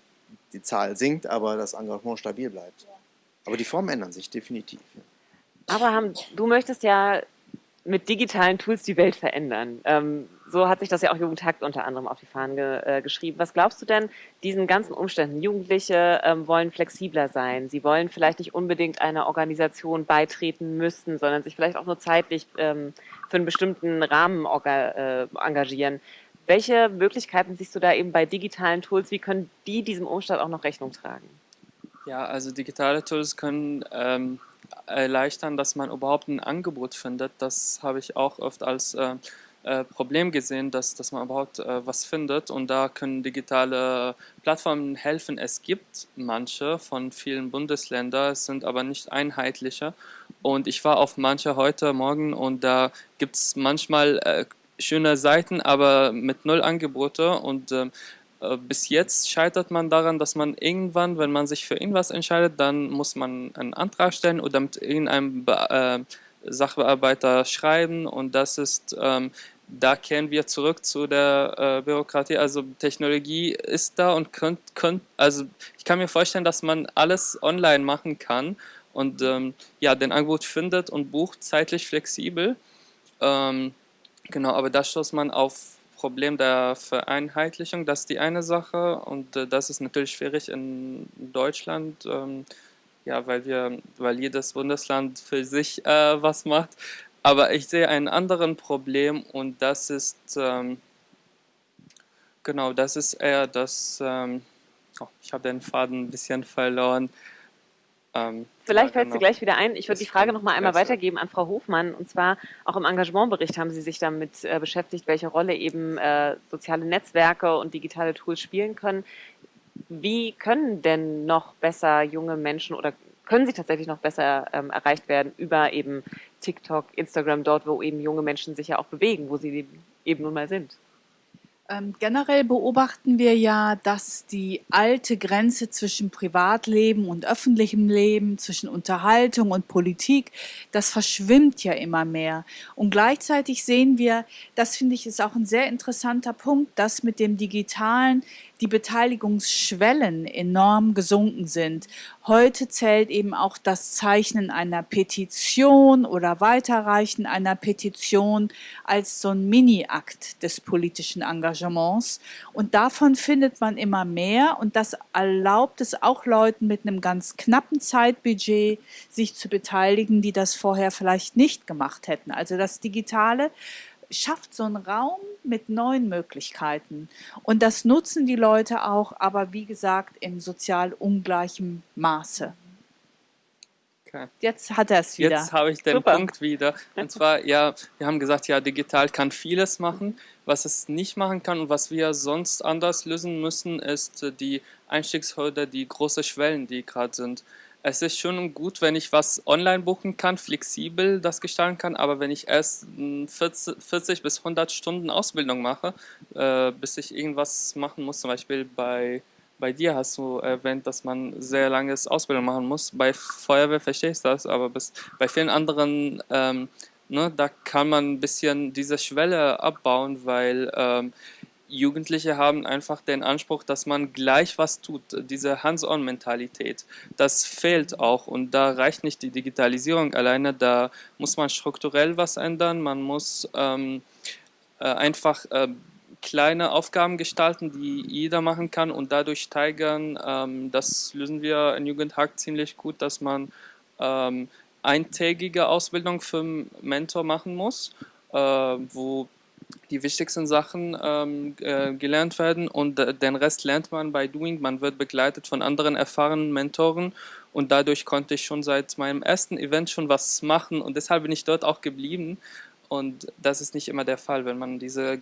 die Zahl sinkt, aber das Engagement stabil bleibt. Aber die Formen ändern sich definitiv. Abraham, du möchtest ja mit digitalen Tools die Welt verändern. Ähm, so hat sich das ja auch Jugendhakt unter anderem auf die Fahnen ge äh, geschrieben. Was glaubst du denn diesen ganzen Umständen? Jugendliche ähm, wollen flexibler sein. Sie wollen vielleicht nicht unbedingt einer Organisation beitreten müssen, sondern sich vielleicht auch nur zeitlich ähm, für einen bestimmten Rahmen äh, engagieren. Welche Möglichkeiten siehst du da eben bei digitalen Tools? Wie können die diesem Umstand auch noch Rechnung tragen? Ja, also digitale Tools können ähm, erleichtern, dass man überhaupt ein Angebot findet. Das habe ich auch oft als äh, äh, Problem gesehen, dass, dass man überhaupt äh, was findet. Und da können digitale Plattformen helfen. Es gibt manche von vielen Bundesländern, es sind aber nicht einheitliche und ich war auf manche heute Morgen und da gibt es manchmal äh, schöne Seiten, aber mit null Angebote. Und ähm, äh, bis jetzt scheitert man daran, dass man irgendwann, wenn man sich für irgendwas entscheidet, dann muss man einen Antrag stellen oder mit irgendeinem Be äh, Sachbearbeiter schreiben und das ist, ähm, da kehren wir zurück zu der äh, Bürokratie. Also Technologie ist da und könnt, könnt, also ich kann mir vorstellen, dass man alles online machen kann und ähm, ja, den Angebot findet und bucht zeitlich flexibel. Ähm, genau, aber da stoßt man auf Problem der Vereinheitlichung, das ist die eine Sache und äh, das ist natürlich schwierig in Deutschland, ähm, ja, weil wir, weil jedes Bundesland für sich äh, was macht. Aber ich sehe ein anderes Problem und das ist, ähm, genau, das ist eher das, ähm, oh, ich habe den Faden ein bisschen verloren. Ähm, Vielleicht fällt sie gleich wieder ein. Ich würde die Frage noch mal einmal weitergeben an Frau Hofmann. Und zwar auch im Engagementbericht haben Sie sich damit äh, beschäftigt, welche Rolle eben äh, soziale Netzwerke und digitale Tools spielen können. Wie können denn noch besser junge Menschen oder können sie tatsächlich noch besser ähm, erreicht werden über eben TikTok, Instagram, dort, wo eben junge Menschen sich ja auch bewegen, wo sie eben nun mal sind? Ähm, generell beobachten wir ja, dass die alte Grenze zwischen Privatleben und öffentlichem Leben, zwischen Unterhaltung und Politik, das verschwimmt ja immer mehr. Und gleichzeitig sehen wir, das finde ich ist auch ein sehr interessanter Punkt, dass mit dem Digitalen die Beteiligungsschwellen enorm gesunken sind. Heute zählt eben auch das Zeichnen einer Petition oder Weiterreichen einer Petition als so ein Mini-Akt des politischen Engagements. Und davon findet man immer mehr und das erlaubt es auch Leuten mit einem ganz knappen Zeitbudget, sich zu beteiligen, die das vorher vielleicht nicht gemacht hätten. Also das Digitale schafft so einen Raum mit neuen Möglichkeiten. Und das nutzen die Leute auch, aber wie gesagt, in sozial ungleichem Maße. Okay. Jetzt hat er es wieder. Jetzt habe ich den Super. Punkt wieder. Und zwar, ja, wir haben gesagt, ja, digital kann vieles machen. Was es nicht machen kann und was wir sonst anders lösen müssen, ist die Einstiegshürde, die große Schwellen, die gerade sind es ist schon gut, wenn ich was online buchen kann, flexibel das gestalten kann, aber wenn ich erst 40, 40 bis 100 Stunden Ausbildung mache, äh, bis ich irgendwas machen muss, zum Beispiel bei, bei dir hast du erwähnt, dass man sehr langes Ausbildung machen muss. Bei Feuerwehr verstehe ich das, aber bis, bei vielen anderen, ähm, ne, da kann man ein bisschen diese Schwelle abbauen, weil ähm, Jugendliche haben einfach den Anspruch, dass man gleich was tut, diese Hands-on-Mentalität. Das fehlt auch und da reicht nicht die Digitalisierung alleine, da muss man strukturell was ändern, man muss ähm, äh, einfach äh, kleine Aufgaben gestalten, die jeder machen kann und dadurch steigern. Ähm, das lösen wir in Jugendhack ziemlich gut, dass man ähm, eintägige Ausbildung für Mentor machen muss, äh, wo die wichtigsten Sachen ähm, äh, gelernt werden und äh, den Rest lernt man bei Doing. Man wird begleitet von anderen erfahrenen Mentoren und dadurch konnte ich schon seit meinem ersten Event schon was machen und deshalb bin ich dort auch geblieben und das ist nicht immer der Fall, wenn man diese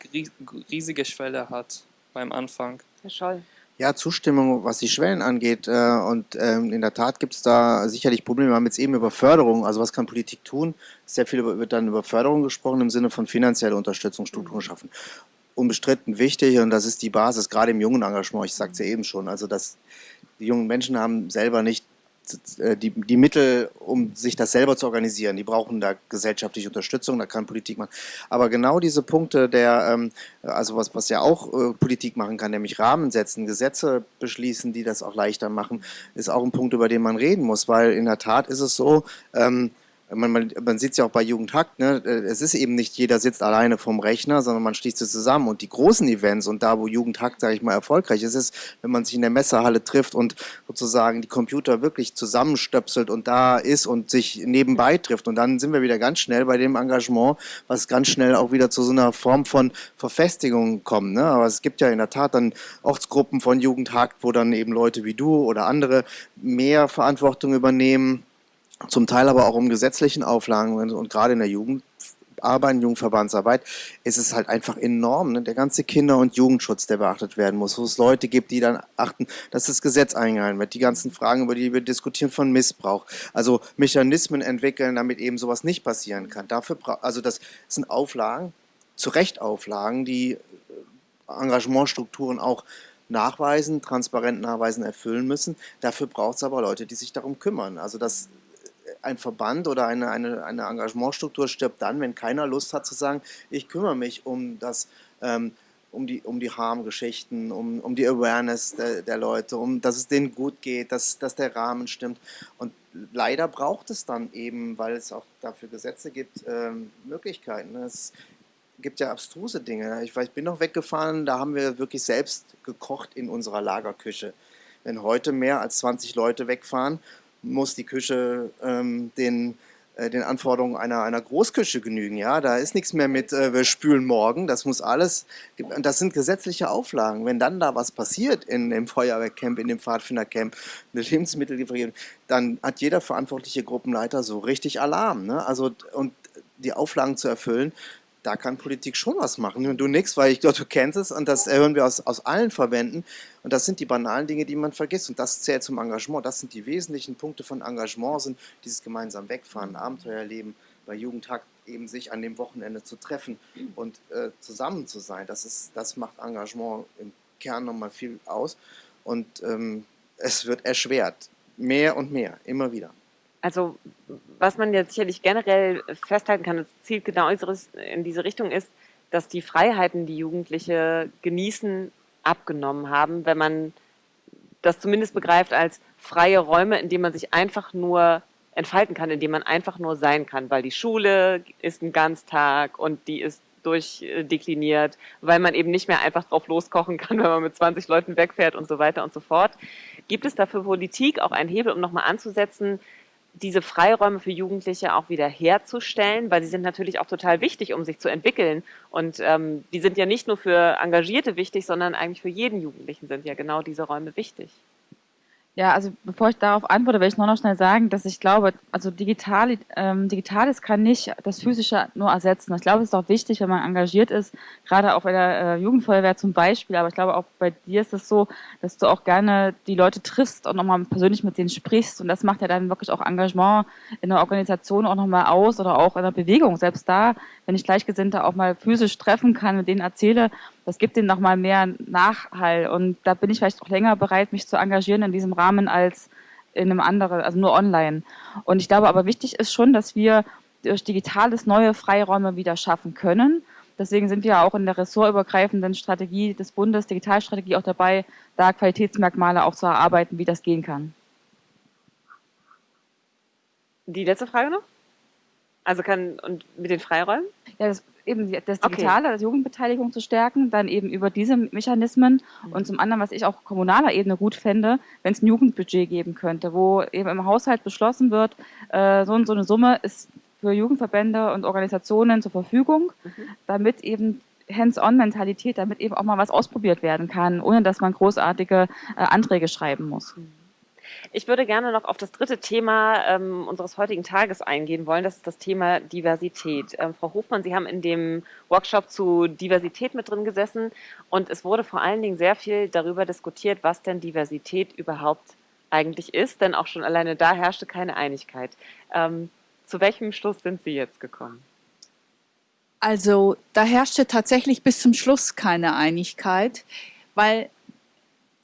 riesige Schwelle hat beim Anfang. Herr Scholl. Ja, Zustimmung, was die Schwellen angeht. Äh, und ähm, in der Tat gibt es da sicherlich Probleme. Wir haben jetzt eben über Förderung, also was kann Politik tun? Sehr viel wird dann über Förderung gesprochen im Sinne von finanzieller Unterstützung, Strukturen schaffen. Unbestritten wichtig und das ist die Basis, gerade im jungen Engagement, ich sagte es ja eben schon. Also das, Die jungen Menschen haben selber nicht die, die Mittel, um sich das selber zu organisieren. Die brauchen da gesellschaftliche Unterstützung, da kann Politik machen. Aber genau diese Punkte der, ähm, also was, was ja auch äh, Politik machen kann, nämlich Rahmen setzen, Gesetze beschließen, die das auch leichter machen, ist auch ein Punkt, über den man reden muss, weil in der Tat ist es so, ähm, man, man, man sieht es ja auch bei Jugendhakt, ne? Äh, es ist eben nicht jeder sitzt alleine vom Rechner, sondern man schließt es zusammen. Und die großen Events und da, wo Jugendhakt, sage ich mal, erfolgreich ist, ist, wenn man sich in der Messehalle trifft und sozusagen die Computer wirklich zusammenstöpselt und da ist und sich nebenbei trifft. Und dann sind wir wieder ganz schnell bei dem Engagement, was ganz schnell auch wieder zu so einer Form von Verfestigung kommt. Ne? Aber es gibt ja in der Tat dann Ortsgruppen von Jugendhakt, wo dann eben Leute wie du oder andere mehr Verantwortung übernehmen zum Teil aber auch um gesetzlichen Auflagen und gerade in der Jugendarbeit, Jugendverbandsarbeit ist es halt einfach enorm, ne? der ganze Kinder- und Jugendschutz, der beachtet werden muss, wo es Leute gibt, die dann achten, dass das Gesetz eingehalten wird, die ganzen Fragen, über die wir diskutieren von Missbrauch, also Mechanismen entwickeln, damit eben sowas nicht passieren kann. Dafür, also das sind Auflagen, zu Recht Auflagen, die äh, Engagementstrukturen auch nachweisen, transparent nachweisen, erfüllen müssen. Dafür braucht es aber Leute, die sich darum kümmern. Also das ein Verband oder eine, eine, eine Engagementstruktur stirbt dann, wenn keiner Lust hat zu sagen, ich kümmere mich um das, ähm, um die, um die Harmgeschichten, um, um die Awareness der, der, Leute, um dass es denen gut geht, dass, dass der Rahmen stimmt. Und leider braucht es dann eben, weil es auch dafür Gesetze gibt, ähm, Möglichkeiten. Es gibt ja abstruse Dinge. Ich, ich bin noch weggefahren, da haben wir wirklich selbst gekocht in unserer Lagerküche. Wenn heute mehr als 20 Leute wegfahren muss die Küche ähm, den, äh, den Anforderungen einer, einer Großküche genügen. Ja, da ist nichts mehr mit, äh, wir spülen morgen. Das muss alles, das sind gesetzliche Auflagen. Wenn dann da was passiert in dem Feuerwehrcamp, in dem Pfadfindercamp, eine Lebensmittellieferung, dann hat jeder verantwortliche Gruppenleiter so richtig Alarm. Ne? Also, und die Auflagen zu erfüllen, da kann Politik schon was machen. Und du nix, weil ich glaube, du kennst es und das hören wir aus, aus allen Verbänden. Und das sind die banalen Dinge, die man vergisst. Und das zählt zum Engagement. Das sind die wesentlichen Punkte von Engagement, sind dieses gemeinsam Wegfahren, Abenteuerleben, bei Jugendtag eben sich an dem Wochenende zu treffen und äh, zusammen zu sein. Das, ist, das macht Engagement im Kern nochmal viel aus. Und ähm, es wird erschwert. Mehr und mehr, immer wieder. Also was man jetzt sicherlich generell festhalten kann, das zielt genau in diese Richtung ist, dass die Freiheiten, die Jugendliche genießen, abgenommen haben, wenn man das zumindest begreift als freie Räume, in denen man sich einfach nur entfalten kann, in denen man einfach nur sein kann, weil die Schule ist ein Ganztag und die ist durchdekliniert, weil man eben nicht mehr einfach drauf loskochen kann, wenn man mit 20 Leuten wegfährt und so weiter und so fort. Gibt es dafür Politik auch einen Hebel, um nochmal anzusetzen, diese Freiräume für Jugendliche auch wieder herzustellen, weil sie sind natürlich auch total wichtig, um sich zu entwickeln. Und ähm, die sind ja nicht nur für Engagierte wichtig, sondern eigentlich für jeden Jugendlichen sind ja genau diese Räume wichtig. Ja, also bevor ich darauf antworte, will ich nur noch schnell sagen, dass ich glaube, also digital, ähm, Digitales kann nicht das Physische nur ersetzen. Ich glaube, es ist auch wichtig, wenn man engagiert ist, gerade auch bei der äh, Jugendfeuerwehr zum Beispiel, aber ich glaube auch bei dir ist es so, dass du auch gerne die Leute triffst und nochmal persönlich mit denen sprichst und das macht ja dann wirklich auch Engagement in der Organisation auch nochmal aus oder auch in der Bewegung. Selbst da, wenn ich Gleichgesinnte auch mal physisch treffen kann, mit denen erzähle, das gibt ihnen nochmal mehr Nachhall. Und da bin ich vielleicht auch länger bereit, mich zu engagieren in diesem Rahmen als in einem anderen, also nur online. Und ich glaube aber wichtig ist schon, dass wir durch Digitales neue Freiräume wieder schaffen können. Deswegen sind wir auch in der ressortübergreifenden Strategie des Bundes, Digitalstrategie auch dabei, da Qualitätsmerkmale auch zu erarbeiten, wie das gehen kann. Die letzte Frage noch? Also kann, und mit den Freiräumen? Ja, das, eben das Digitale, okay. das Jugendbeteiligung zu stärken, dann eben über diese Mechanismen mhm. und zum anderen, was ich auch kommunaler Ebene gut fände, wenn es ein Jugendbudget geben könnte, wo eben im Haushalt beschlossen wird, äh, so und so eine Summe ist für Jugendverbände und Organisationen zur Verfügung, mhm. damit eben Hands-on-Mentalität, damit eben auch mal was ausprobiert werden kann, ohne dass man großartige äh, Anträge schreiben muss. Mhm. Ich würde gerne noch auf das dritte Thema ähm, unseres heutigen Tages eingehen wollen. Das ist das Thema Diversität. Ähm, Frau Hofmann, Sie haben in dem Workshop zu Diversität mit drin gesessen und es wurde vor allen Dingen sehr viel darüber diskutiert, was denn Diversität überhaupt eigentlich ist, denn auch schon alleine da herrschte keine Einigkeit. Ähm, zu welchem Schluss sind Sie jetzt gekommen? Also da herrschte tatsächlich bis zum Schluss keine Einigkeit, weil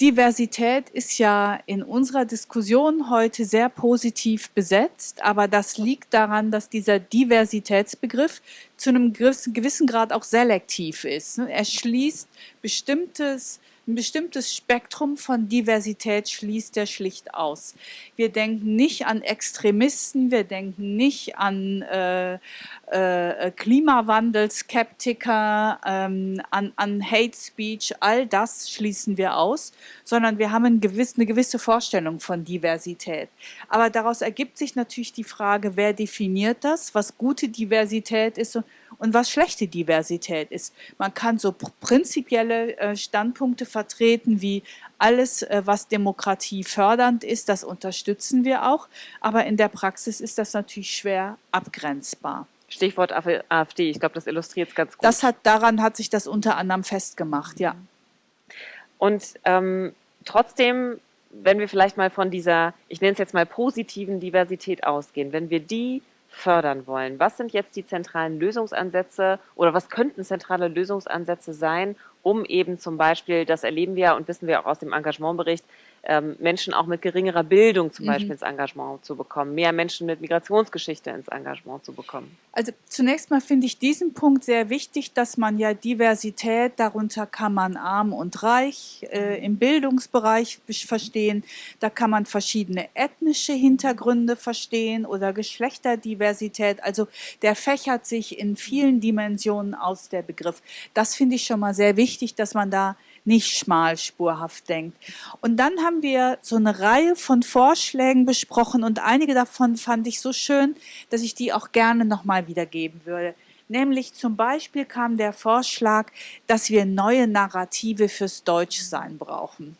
Diversität ist ja in unserer Diskussion heute sehr positiv besetzt, aber das liegt daran, dass dieser Diversitätsbegriff zu einem gewissen Grad auch selektiv ist. Er schließt bestimmtes ein bestimmtes Spektrum von Diversität schließt er schlicht aus. Wir denken nicht an Extremisten, wir denken nicht an äh, äh, Klimawandelskeptiker, ähm, an, an Hate Speech, all das schließen wir aus, sondern wir haben ein gewiss, eine gewisse Vorstellung von Diversität. Aber daraus ergibt sich natürlich die Frage, wer definiert das, was gute Diversität ist und was schlechte Diversität ist. Man kann so prinzipielle äh, Standpunkte vertreten wie alles, äh, was Demokratie fördernd ist, das unterstützen wir auch. Aber in der Praxis ist das natürlich schwer abgrenzbar. Stichwort AfD, ich glaube, das illustriert es ganz gut. Das hat, daran hat sich das unter anderem festgemacht, ja. Und ähm, trotzdem, wenn wir vielleicht mal von dieser, ich nenne es jetzt mal positiven Diversität ausgehen, wenn wir die fördern wollen. Was sind jetzt die zentralen Lösungsansätze oder was könnten zentrale Lösungsansätze sein, um eben zum Beispiel, das erleben wir und wissen wir auch aus dem Engagementbericht, ähm, Menschen auch mit geringerer Bildung zum mhm. Beispiel ins Engagement zu bekommen, mehr Menschen mit Migrationsgeschichte ins Engagement zu bekommen? Also zunächst mal finde ich diesen Punkt sehr wichtig, dass man ja Diversität, darunter kann man arm und reich äh, im Bildungsbereich verstehen, da kann man verschiedene ethnische Hintergründe verstehen oder Geschlechterdiversität, also der fächert sich in vielen Dimensionen aus, der Begriff. Das finde ich schon mal sehr wichtig, dass man da nicht schmalspurhaft denkt. Und dann haben wir so eine Reihe von Vorschlägen besprochen und einige davon fand ich so schön, dass ich die auch gerne nochmal wiedergeben würde. Nämlich zum Beispiel kam der Vorschlag, dass wir neue Narrative fürs Deutschsein brauchen.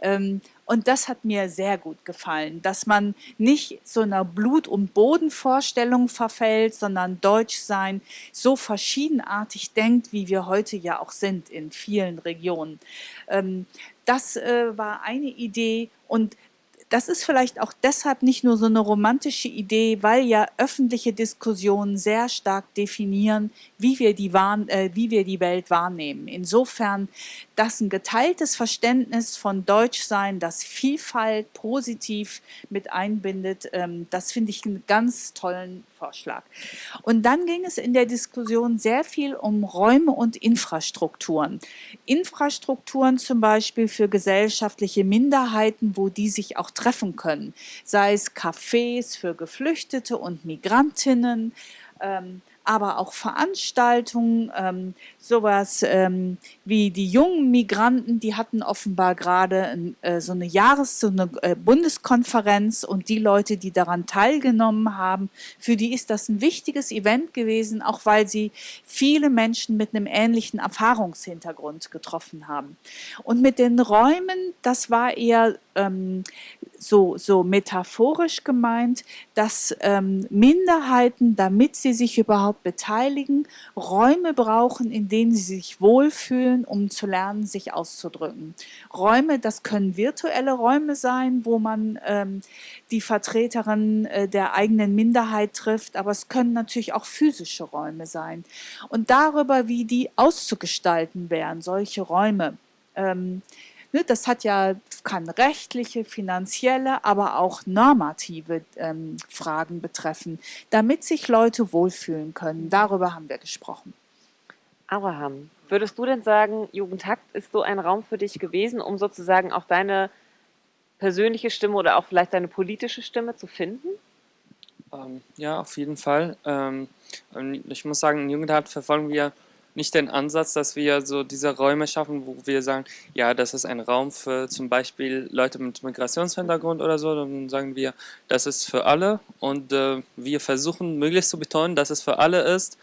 Ähm, und das hat mir sehr gut gefallen, dass man nicht so einer Blut- und Bodenvorstellung verfällt, sondern Deutschsein so verschiedenartig denkt, wie wir heute ja auch sind in vielen Regionen. Ähm, das äh, war eine Idee und das ist vielleicht auch deshalb nicht nur so eine romantische Idee, weil ja öffentliche Diskussionen sehr stark definieren, wie wir die, äh, wie wir die Welt wahrnehmen. Insofern, dass ein geteiltes Verständnis von Deutschsein, das Vielfalt positiv mit einbindet, ähm, das finde ich einen ganz tollen Vorschlag. Und dann ging es in der Diskussion sehr viel um Räume und Infrastrukturen. Infrastrukturen zum Beispiel für gesellschaftliche Minderheiten, wo die sich auch treffen können, sei es Cafés für Geflüchtete und Migrantinnen, ähm, aber auch Veranstaltungen, ähm, sowas ähm, wie die jungen Migranten, die hatten offenbar gerade äh, so eine Jahres-, so eine äh, Bundeskonferenz und die Leute, die daran teilgenommen haben, für die ist das ein wichtiges Event gewesen, auch weil sie viele Menschen mit einem ähnlichen Erfahrungshintergrund getroffen haben. Und mit den Räumen, das war eher ähm, so, so metaphorisch gemeint, dass ähm, Minderheiten, damit sie sich überhaupt beteiligen, Räume brauchen, in denen sie sich wohlfühlen, um zu lernen, sich auszudrücken. Räume, das können virtuelle Räume sein, wo man ähm, die Vertreterin äh, der eigenen Minderheit trifft, aber es können natürlich auch physische Räume sein. Und darüber, wie die auszugestalten wären, solche Räume. Ähm, Ne, das hat ja, kann rechtliche, finanzielle, aber auch normative ähm, Fragen betreffen, damit sich Leute wohlfühlen können. Darüber haben wir gesprochen. Abraham, würdest du denn sagen, Jugendhakt ist so ein Raum für dich gewesen, um sozusagen auch deine persönliche Stimme oder auch vielleicht deine politische Stimme zu finden? Ähm, ja, auf jeden Fall. Ähm, ich muss sagen, in Jugendhakt verfolgen wir nicht den Ansatz, dass wir so diese Räume schaffen, wo wir sagen, ja, das ist ein Raum für zum Beispiel Leute mit Migrationshintergrund oder so, dann sagen wir, das ist für alle und äh, wir versuchen möglichst zu betonen, dass es für alle ist.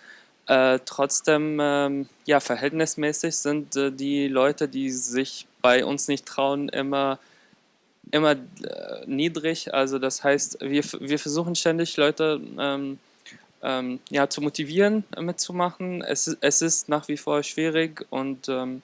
Äh, trotzdem, ähm, ja, verhältnismäßig sind äh, die Leute, die sich bei uns nicht trauen, immer immer äh, niedrig. Also das heißt, wir, wir versuchen ständig Leute ähm, ähm, ja, zu motivieren, äh, mitzumachen. Es, es ist nach wie vor schwierig und ähm,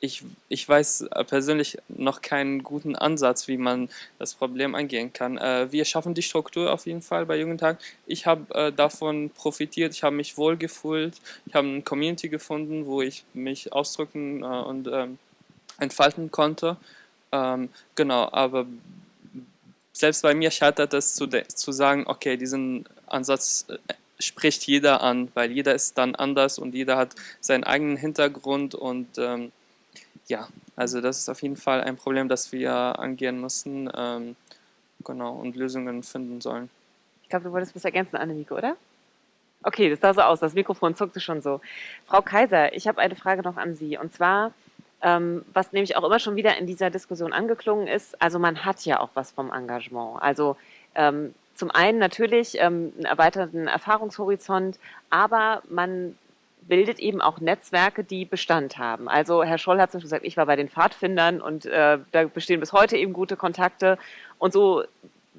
ich, ich weiß äh, persönlich noch keinen guten Ansatz, wie man das Problem angehen kann. Äh, wir schaffen die Struktur auf jeden Fall bei Jugendtag. Ich habe äh, davon profitiert, ich habe mich wohl gefühlt, ich habe eine Community gefunden, wo ich mich ausdrücken äh, und ähm, entfalten konnte. Ähm, genau, aber selbst bei mir scheitert es zu, zu sagen, okay, diesen Ansatz äh, spricht jeder an, weil jeder ist dann anders und jeder hat seinen eigenen Hintergrund und ähm, ja, also das ist auf jeden Fall ein Problem, das wir angehen müssen ähm, genau, und Lösungen finden sollen. Ich glaube, du wolltest was ergänzen, Annemieke, oder? Okay, das sah so aus, das Mikrofon zuckte schon so. Frau Kaiser, ich habe eine Frage noch an Sie und zwar, ähm, was nämlich auch immer schon wieder in dieser Diskussion angeklungen ist, also man hat ja auch was vom Engagement. Also ähm, zum einen natürlich ähm, einen erweiterten Erfahrungshorizont, aber man bildet eben auch Netzwerke, die Bestand haben. Also Herr Scholl hat zum Beispiel gesagt, ich war bei den Pfadfindern und äh, da bestehen bis heute eben gute Kontakte. Und so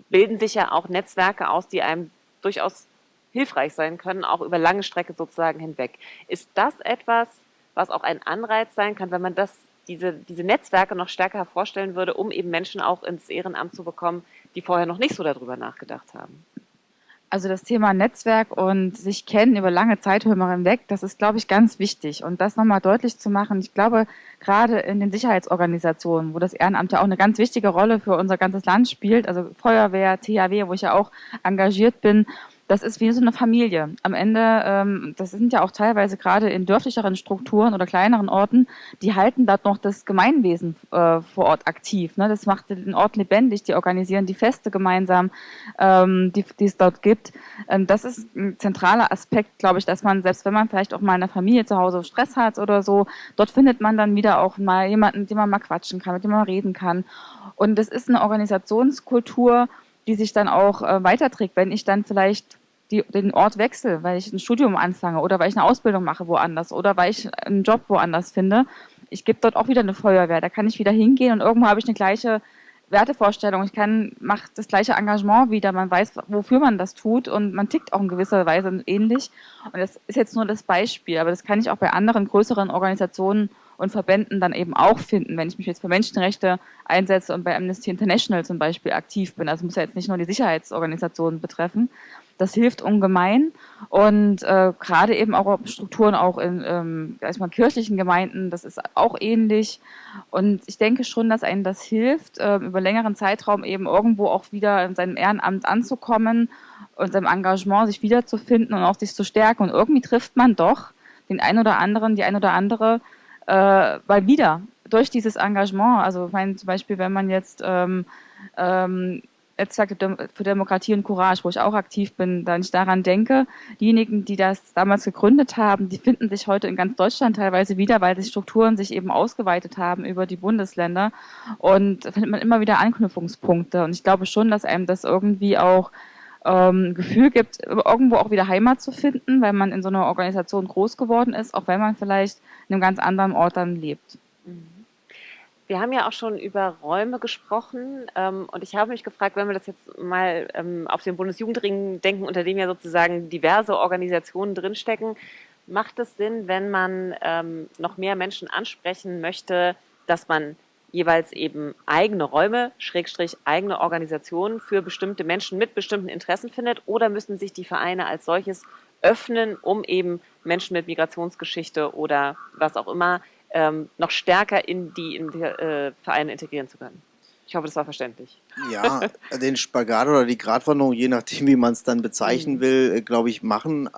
bilden sich ja auch Netzwerke aus, die einem durchaus hilfreich sein können, auch über lange Strecke sozusagen hinweg. Ist das etwas, was auch ein Anreiz sein kann, wenn man das, diese, diese Netzwerke noch stärker hervorstellen würde, um eben Menschen auch ins Ehrenamt zu bekommen, die vorher noch nicht so darüber nachgedacht haben? Also das Thema Netzwerk und sich kennen über lange Zeiträume hinweg, das ist, glaube ich, ganz wichtig. Und das nochmal deutlich zu machen, ich glaube, gerade in den Sicherheitsorganisationen, wo das Ehrenamt ja auch eine ganz wichtige Rolle für unser ganzes Land spielt, also Feuerwehr, THW, wo ich ja auch engagiert bin, das ist wie so eine Familie. Am Ende, ähm, das sind ja auch teilweise gerade in dörflicheren Strukturen oder kleineren Orten, die halten dort noch das Gemeinwesen äh, vor Ort aktiv. Ne? Das macht den Ort lebendig, die organisieren die Feste gemeinsam, ähm, die, die es dort gibt. Ähm, das ist ein zentraler Aspekt, glaube ich, dass man, selbst wenn man vielleicht auch mal in der Familie zu Hause Stress hat oder so, dort findet man dann wieder auch mal jemanden, mit dem man mal quatschen kann, mit dem man reden kann. Und das ist eine Organisationskultur, die sich dann auch äh, weiterträgt, wenn ich dann vielleicht die, den Ort wechsle, weil ich ein Studium anfange oder weil ich eine Ausbildung mache woanders oder weil ich einen Job woanders finde. Ich gebe dort auch wieder eine Feuerwehr. Da kann ich wieder hingehen und irgendwo habe ich eine gleiche Wertevorstellung. Ich kann, mache das gleiche Engagement wieder. Man weiß, wofür man das tut und man tickt auch in gewisser Weise ähnlich. Und das ist jetzt nur das Beispiel, aber das kann ich auch bei anderen größeren Organisationen und Verbänden dann eben auch finden, wenn ich mich jetzt für Menschenrechte einsetze und bei Amnesty International zum Beispiel aktiv bin. Also muss ja jetzt nicht nur die Sicherheitsorganisationen betreffen. Das hilft ungemein und äh, gerade eben auch Strukturen auch in ähm, erstmal kirchlichen Gemeinden, das ist auch ähnlich. Und ich denke schon, dass einem das hilft, äh, über längeren Zeitraum eben irgendwo auch wieder in seinem Ehrenamt anzukommen und seinem Engagement sich wiederzufinden und auch sich zu stärken. Und irgendwie trifft man doch den einen oder anderen, die ein oder andere, äh, mal wieder durch dieses Engagement. Also ich meine, zum Beispiel, wenn man jetzt ähm, ähm, für Demokratie und Courage, wo ich auch aktiv bin, da ich daran denke, diejenigen, die das damals gegründet haben, die finden sich heute in ganz Deutschland teilweise wieder, weil die Strukturen sich eben ausgeweitet haben über die Bundesländer und da findet man immer wieder Anknüpfungspunkte und ich glaube schon, dass einem das irgendwie auch ähm, Gefühl gibt, irgendwo auch wieder Heimat zu finden, weil man in so einer Organisation groß geworden ist, auch wenn man vielleicht in einem ganz anderen Ort dann lebt. Mhm. Wir haben ja auch schon über Räume gesprochen ähm, und ich habe mich gefragt, wenn wir das jetzt mal ähm, auf den Bundesjugendring denken, unter dem ja sozusagen diverse Organisationen drinstecken, macht es Sinn, wenn man ähm, noch mehr Menschen ansprechen möchte, dass man jeweils eben eigene Räume, Schrägstrich eigene Organisationen für bestimmte Menschen mit bestimmten Interessen findet oder müssen sich die Vereine als solches öffnen, um eben Menschen mit Migrationsgeschichte oder was auch immer ähm, noch stärker in die, in die äh, Vereine integrieren zu können? Ich hoffe, das war verständlich. Ja, den Spagat oder die Gratwanderung, je nachdem, wie man es dann bezeichnen mhm. will, äh, glaube ich, machen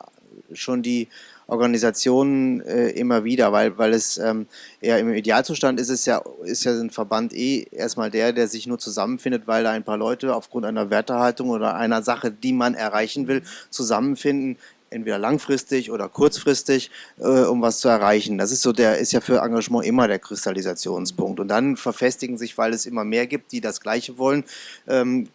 schon die Organisationen äh, immer wieder, weil, weil es ähm, ja im Idealzustand ist es ja, ist ja ein Verband eh erstmal der, der sich nur zusammenfindet, weil da ein paar Leute aufgrund einer Wertehaltung oder einer Sache, die man erreichen will, zusammenfinden, entweder langfristig oder kurzfristig, äh, um was zu erreichen. Das ist so der, ist ja für Engagement immer der Kristallisationspunkt. Und dann verfestigen sich, weil es immer mehr gibt, die das Gleiche wollen, ähm,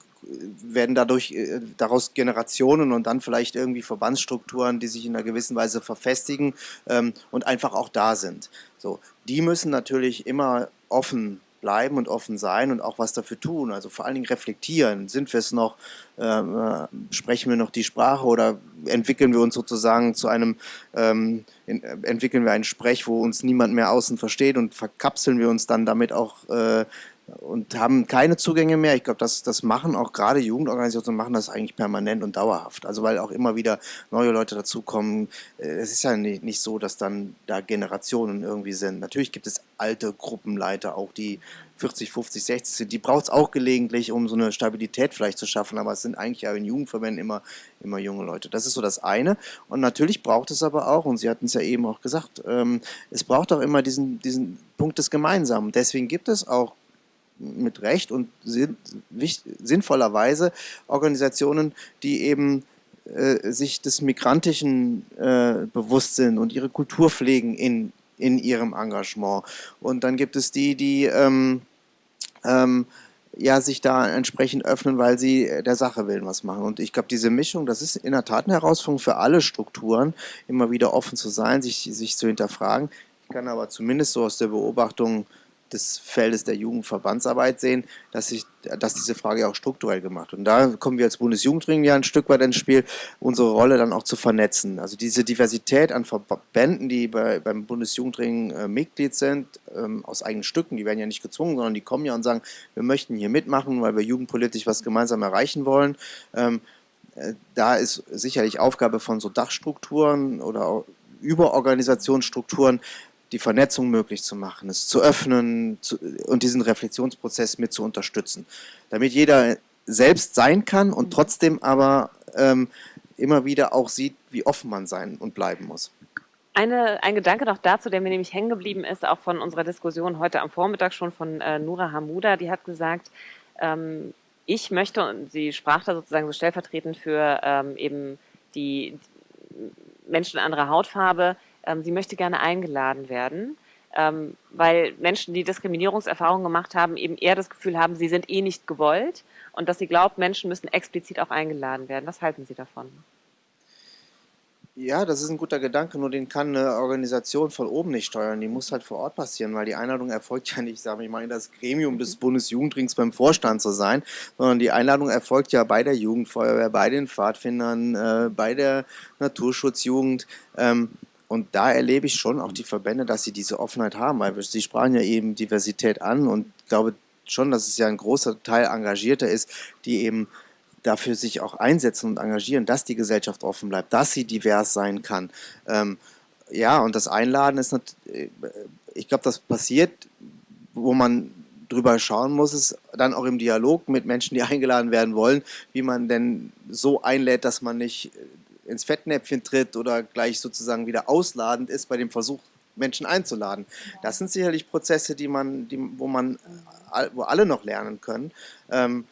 werden dadurch äh, daraus Generationen und dann vielleicht irgendwie Verbandsstrukturen, die sich in einer gewissen Weise verfestigen ähm, und einfach auch da sind. So, die müssen natürlich immer offen bleiben und offen sein und auch was dafür tun. Also vor allen Dingen reflektieren. Sind wir es noch? Ähm, äh, sprechen wir noch die Sprache oder entwickeln wir uns sozusagen zu einem, ähm, in, entwickeln wir einen Sprech, wo uns niemand mehr außen versteht und verkapseln wir uns dann damit auch äh, und haben keine Zugänge mehr. Ich glaube, das, das machen auch gerade Jugendorganisationen machen das eigentlich permanent und dauerhaft. Also weil auch immer wieder neue Leute dazukommen. Äh, es ist ja nicht, nicht so, dass dann da Generationen irgendwie sind. Natürlich gibt es alte Gruppenleiter auch, die 40, 50, 60 sind, die braucht es auch gelegentlich, um so eine Stabilität vielleicht zu schaffen, aber es sind eigentlich ja in Jugendverbänden immer, immer junge Leute. Das ist so das eine. Und natürlich braucht es aber auch, und Sie hatten es ja eben auch gesagt, ähm, es braucht auch immer diesen, diesen Punkt des Gemeinsamen. Deswegen gibt es auch mit Recht und sinn, sinnvollerweise Organisationen, die eben äh, sich des Migrantischen äh, bewusst sind und ihre Kultur pflegen in, in ihrem Engagement. Und dann gibt es die, die ähm, ähm, ja, sich da entsprechend öffnen, weil sie der Sache willen was machen. Und ich glaube, diese Mischung, das ist in der Tat eine Herausforderung für alle Strukturen, immer wieder offen zu sein, sich, sich zu hinterfragen. Ich kann aber zumindest so aus der Beobachtung des Feldes der Jugendverbandsarbeit sehen, dass, sich, dass diese Frage auch strukturell gemacht wird. Und da kommen wir als Bundesjugendring ja ein Stück weit ins Spiel, unsere Rolle dann auch zu vernetzen. Also diese Diversität an Verbänden, die bei, beim Bundesjugendring äh, Mitglied sind, ähm, aus eigenen Stücken, die werden ja nicht gezwungen, sondern die kommen ja und sagen, wir möchten hier mitmachen, weil wir jugendpolitisch was gemeinsam erreichen wollen. Ähm, äh, da ist sicherlich Aufgabe von so Dachstrukturen oder Überorganisationsstrukturen, die Vernetzung möglich zu machen, es zu öffnen zu, und diesen Reflexionsprozess mit zu unterstützen. Damit jeder selbst sein kann und trotzdem aber ähm, immer wieder auch sieht, wie offen man sein und bleiben muss. Eine, ein Gedanke noch dazu, der mir nämlich hängen geblieben ist, auch von unserer Diskussion heute am Vormittag schon von äh, Nura Hamuda, die hat gesagt, ähm, ich möchte, und sie sprach da sozusagen so stellvertretend für ähm, eben die Menschen anderer Hautfarbe, sie möchte gerne eingeladen werden, ähm, weil Menschen, die Diskriminierungserfahrungen gemacht haben, eben eher das Gefühl haben, sie sind eh nicht gewollt und dass sie glaubt, Menschen müssen explizit auch eingeladen werden. Was halten Sie davon? Ja, das ist ein guter Gedanke, nur den kann eine Organisation von oben nicht steuern. Die muss halt vor Ort passieren, weil die Einladung erfolgt ja nicht, sage ich mal, in das Gremium des Bundesjugendrings beim Vorstand zu sein, sondern die Einladung erfolgt ja bei der Jugendfeuerwehr, bei den Pfadfindern, äh, bei der Naturschutzjugend. Ähm, und da erlebe ich schon auch die Verbände, dass sie diese Offenheit haben, weil Sie sprachen ja eben Diversität an und ich glaube schon, dass es ja ein großer Teil Engagierter ist, die eben dafür sich auch einsetzen und engagieren, dass die Gesellschaft offen bleibt, dass sie divers sein kann. Ähm, ja, und das Einladen ist, nicht, äh, ich glaube, das passiert, wo man drüber schauen muss, ist dann auch im Dialog mit Menschen, die eingeladen werden wollen, wie man denn so einlädt, dass man nicht ins Fettnäpfchen tritt oder gleich sozusagen wieder ausladend ist bei dem Versuch, Menschen einzuladen. Das sind sicherlich Prozesse, die man, die, wo man, wo alle noch lernen können. Ähm,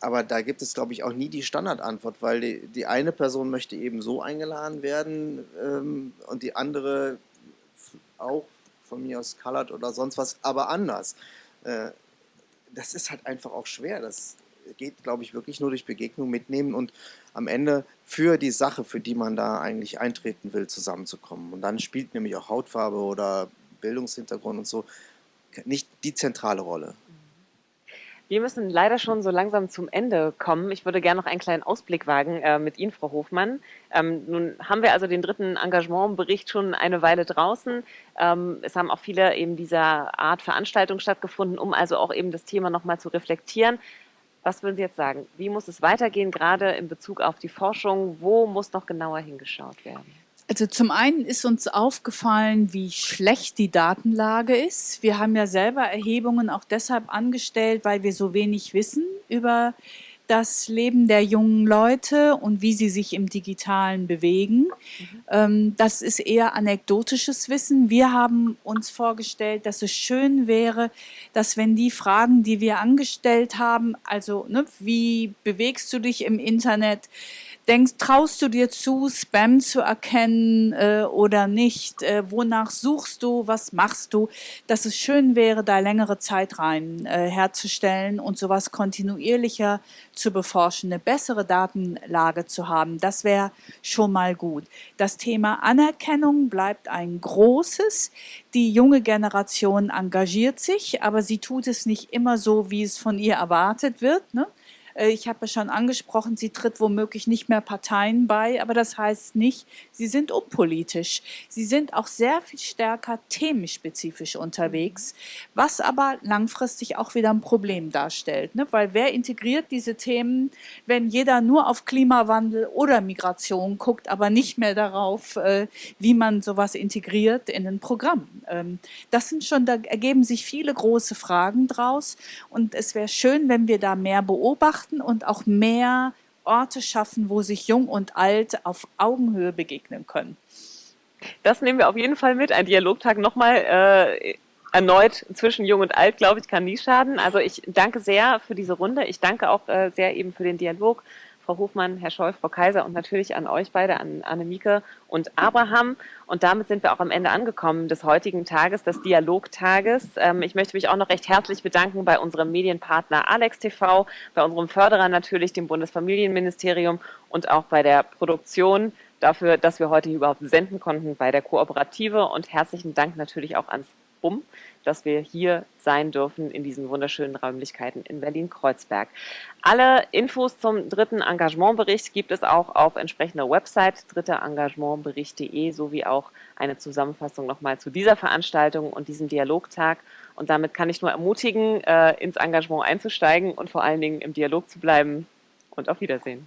aber da gibt es, glaube ich, auch nie die Standardantwort, weil die, die eine Person möchte eben so eingeladen werden ähm, und die andere auch von mir aus colored oder sonst was, aber anders. Äh, das ist halt einfach auch schwer. Das geht, glaube ich, wirklich nur durch Begegnung mitnehmen und am Ende für die Sache, für die man da eigentlich eintreten will, zusammenzukommen. Und dann spielt nämlich auch Hautfarbe oder Bildungshintergrund und so nicht die zentrale Rolle. Wir müssen leider schon so langsam zum Ende kommen. Ich würde gerne noch einen kleinen Ausblick wagen äh, mit Ihnen, Frau Hofmann. Ähm, nun haben wir also den dritten Engagementbericht schon eine Weile draußen. Ähm, es haben auch viele eben dieser Art Veranstaltungen stattgefunden, um also auch eben das Thema nochmal zu reflektieren. Was würden Sie jetzt sagen? Wie muss es weitergehen, gerade in Bezug auf die Forschung? Wo muss noch genauer hingeschaut werden? Also zum einen ist uns aufgefallen, wie schlecht die Datenlage ist. Wir haben ja selber Erhebungen auch deshalb angestellt, weil wir so wenig wissen über das Leben der jungen Leute und wie sie sich im Digitalen bewegen. Mhm. das ist eher anekdotisches Wissen. Wir haben uns vorgestellt, dass es schön wäre, dass wenn die Fragen, die wir angestellt haben, also ne, wie bewegst du dich im Internet, denkst, traust du dir zu, Spam zu erkennen äh, oder nicht? Äh, wonach suchst du? Was machst du? Dass es schön wäre, da längere Zeit rein äh, herzustellen und sowas kontinuierlicher zu beforschen, eine bessere Datenlage zu haben. Das wäre schon mal gut. Das Thema Anerkennung bleibt ein großes. Die junge Generation engagiert sich, aber sie tut es nicht immer so, wie es von ihr erwartet wird. Ne? Äh, ich habe ja schon angesprochen, sie tritt womöglich nicht mehr Parteien bei, aber das heißt nicht, sie sind unpolitisch. Sie sind auch sehr viel stärker themenspezifisch unterwegs, was aber langfristig auch wieder ein Problem darstellt. Ne? Weil wer integriert diese Themen, wenn jeder nur auf Klimawandel oder Migration guckt, aber nicht mehr darauf, äh, wie man sowas integriert in ein Programm. Ähm, das sind schon, da ergeben sich viele große Fragen draus und es wäre schön, wenn wir da mehr beobachten und auch mehr Orte schaffen, wo sich Jung und Alt auf Augenhöhe begegnen können. Das nehmen wir auf jeden Fall mit. Ein Dialogtag nochmal äh, erneut zwischen Jung und Alt, glaube ich, kann nie schaden. Also ich danke sehr für diese Runde. Ich danke auch äh, sehr eben für den Dialog. Frau Hofmann, Herr Scholl, Frau Kaiser und natürlich an euch beide, an Annemike und Abraham. Und damit sind wir auch am Ende angekommen des heutigen Tages, des Dialogtages. Ähm, ich möchte mich auch noch recht herzlich bedanken bei unserem Medienpartner Alex TV, bei unserem Förderer natürlich, dem Bundesfamilienministerium und auch bei der Produktion dafür, dass wir heute überhaupt senden konnten bei der Kooperative. Und herzlichen Dank natürlich auch ans BUM, dass wir hier sein dürfen in diesen wunderschönen Räumlichkeiten in Berlin-Kreuzberg. Alle Infos zum dritten Engagementbericht gibt es auch auf entsprechender Website dritterengagementbericht.de sowie auch eine Zusammenfassung nochmal zu dieser Veranstaltung und diesem Dialogtag. Und damit kann ich nur ermutigen, äh, ins Engagement einzusteigen und vor allen Dingen im Dialog zu bleiben. Und auf Wiedersehen.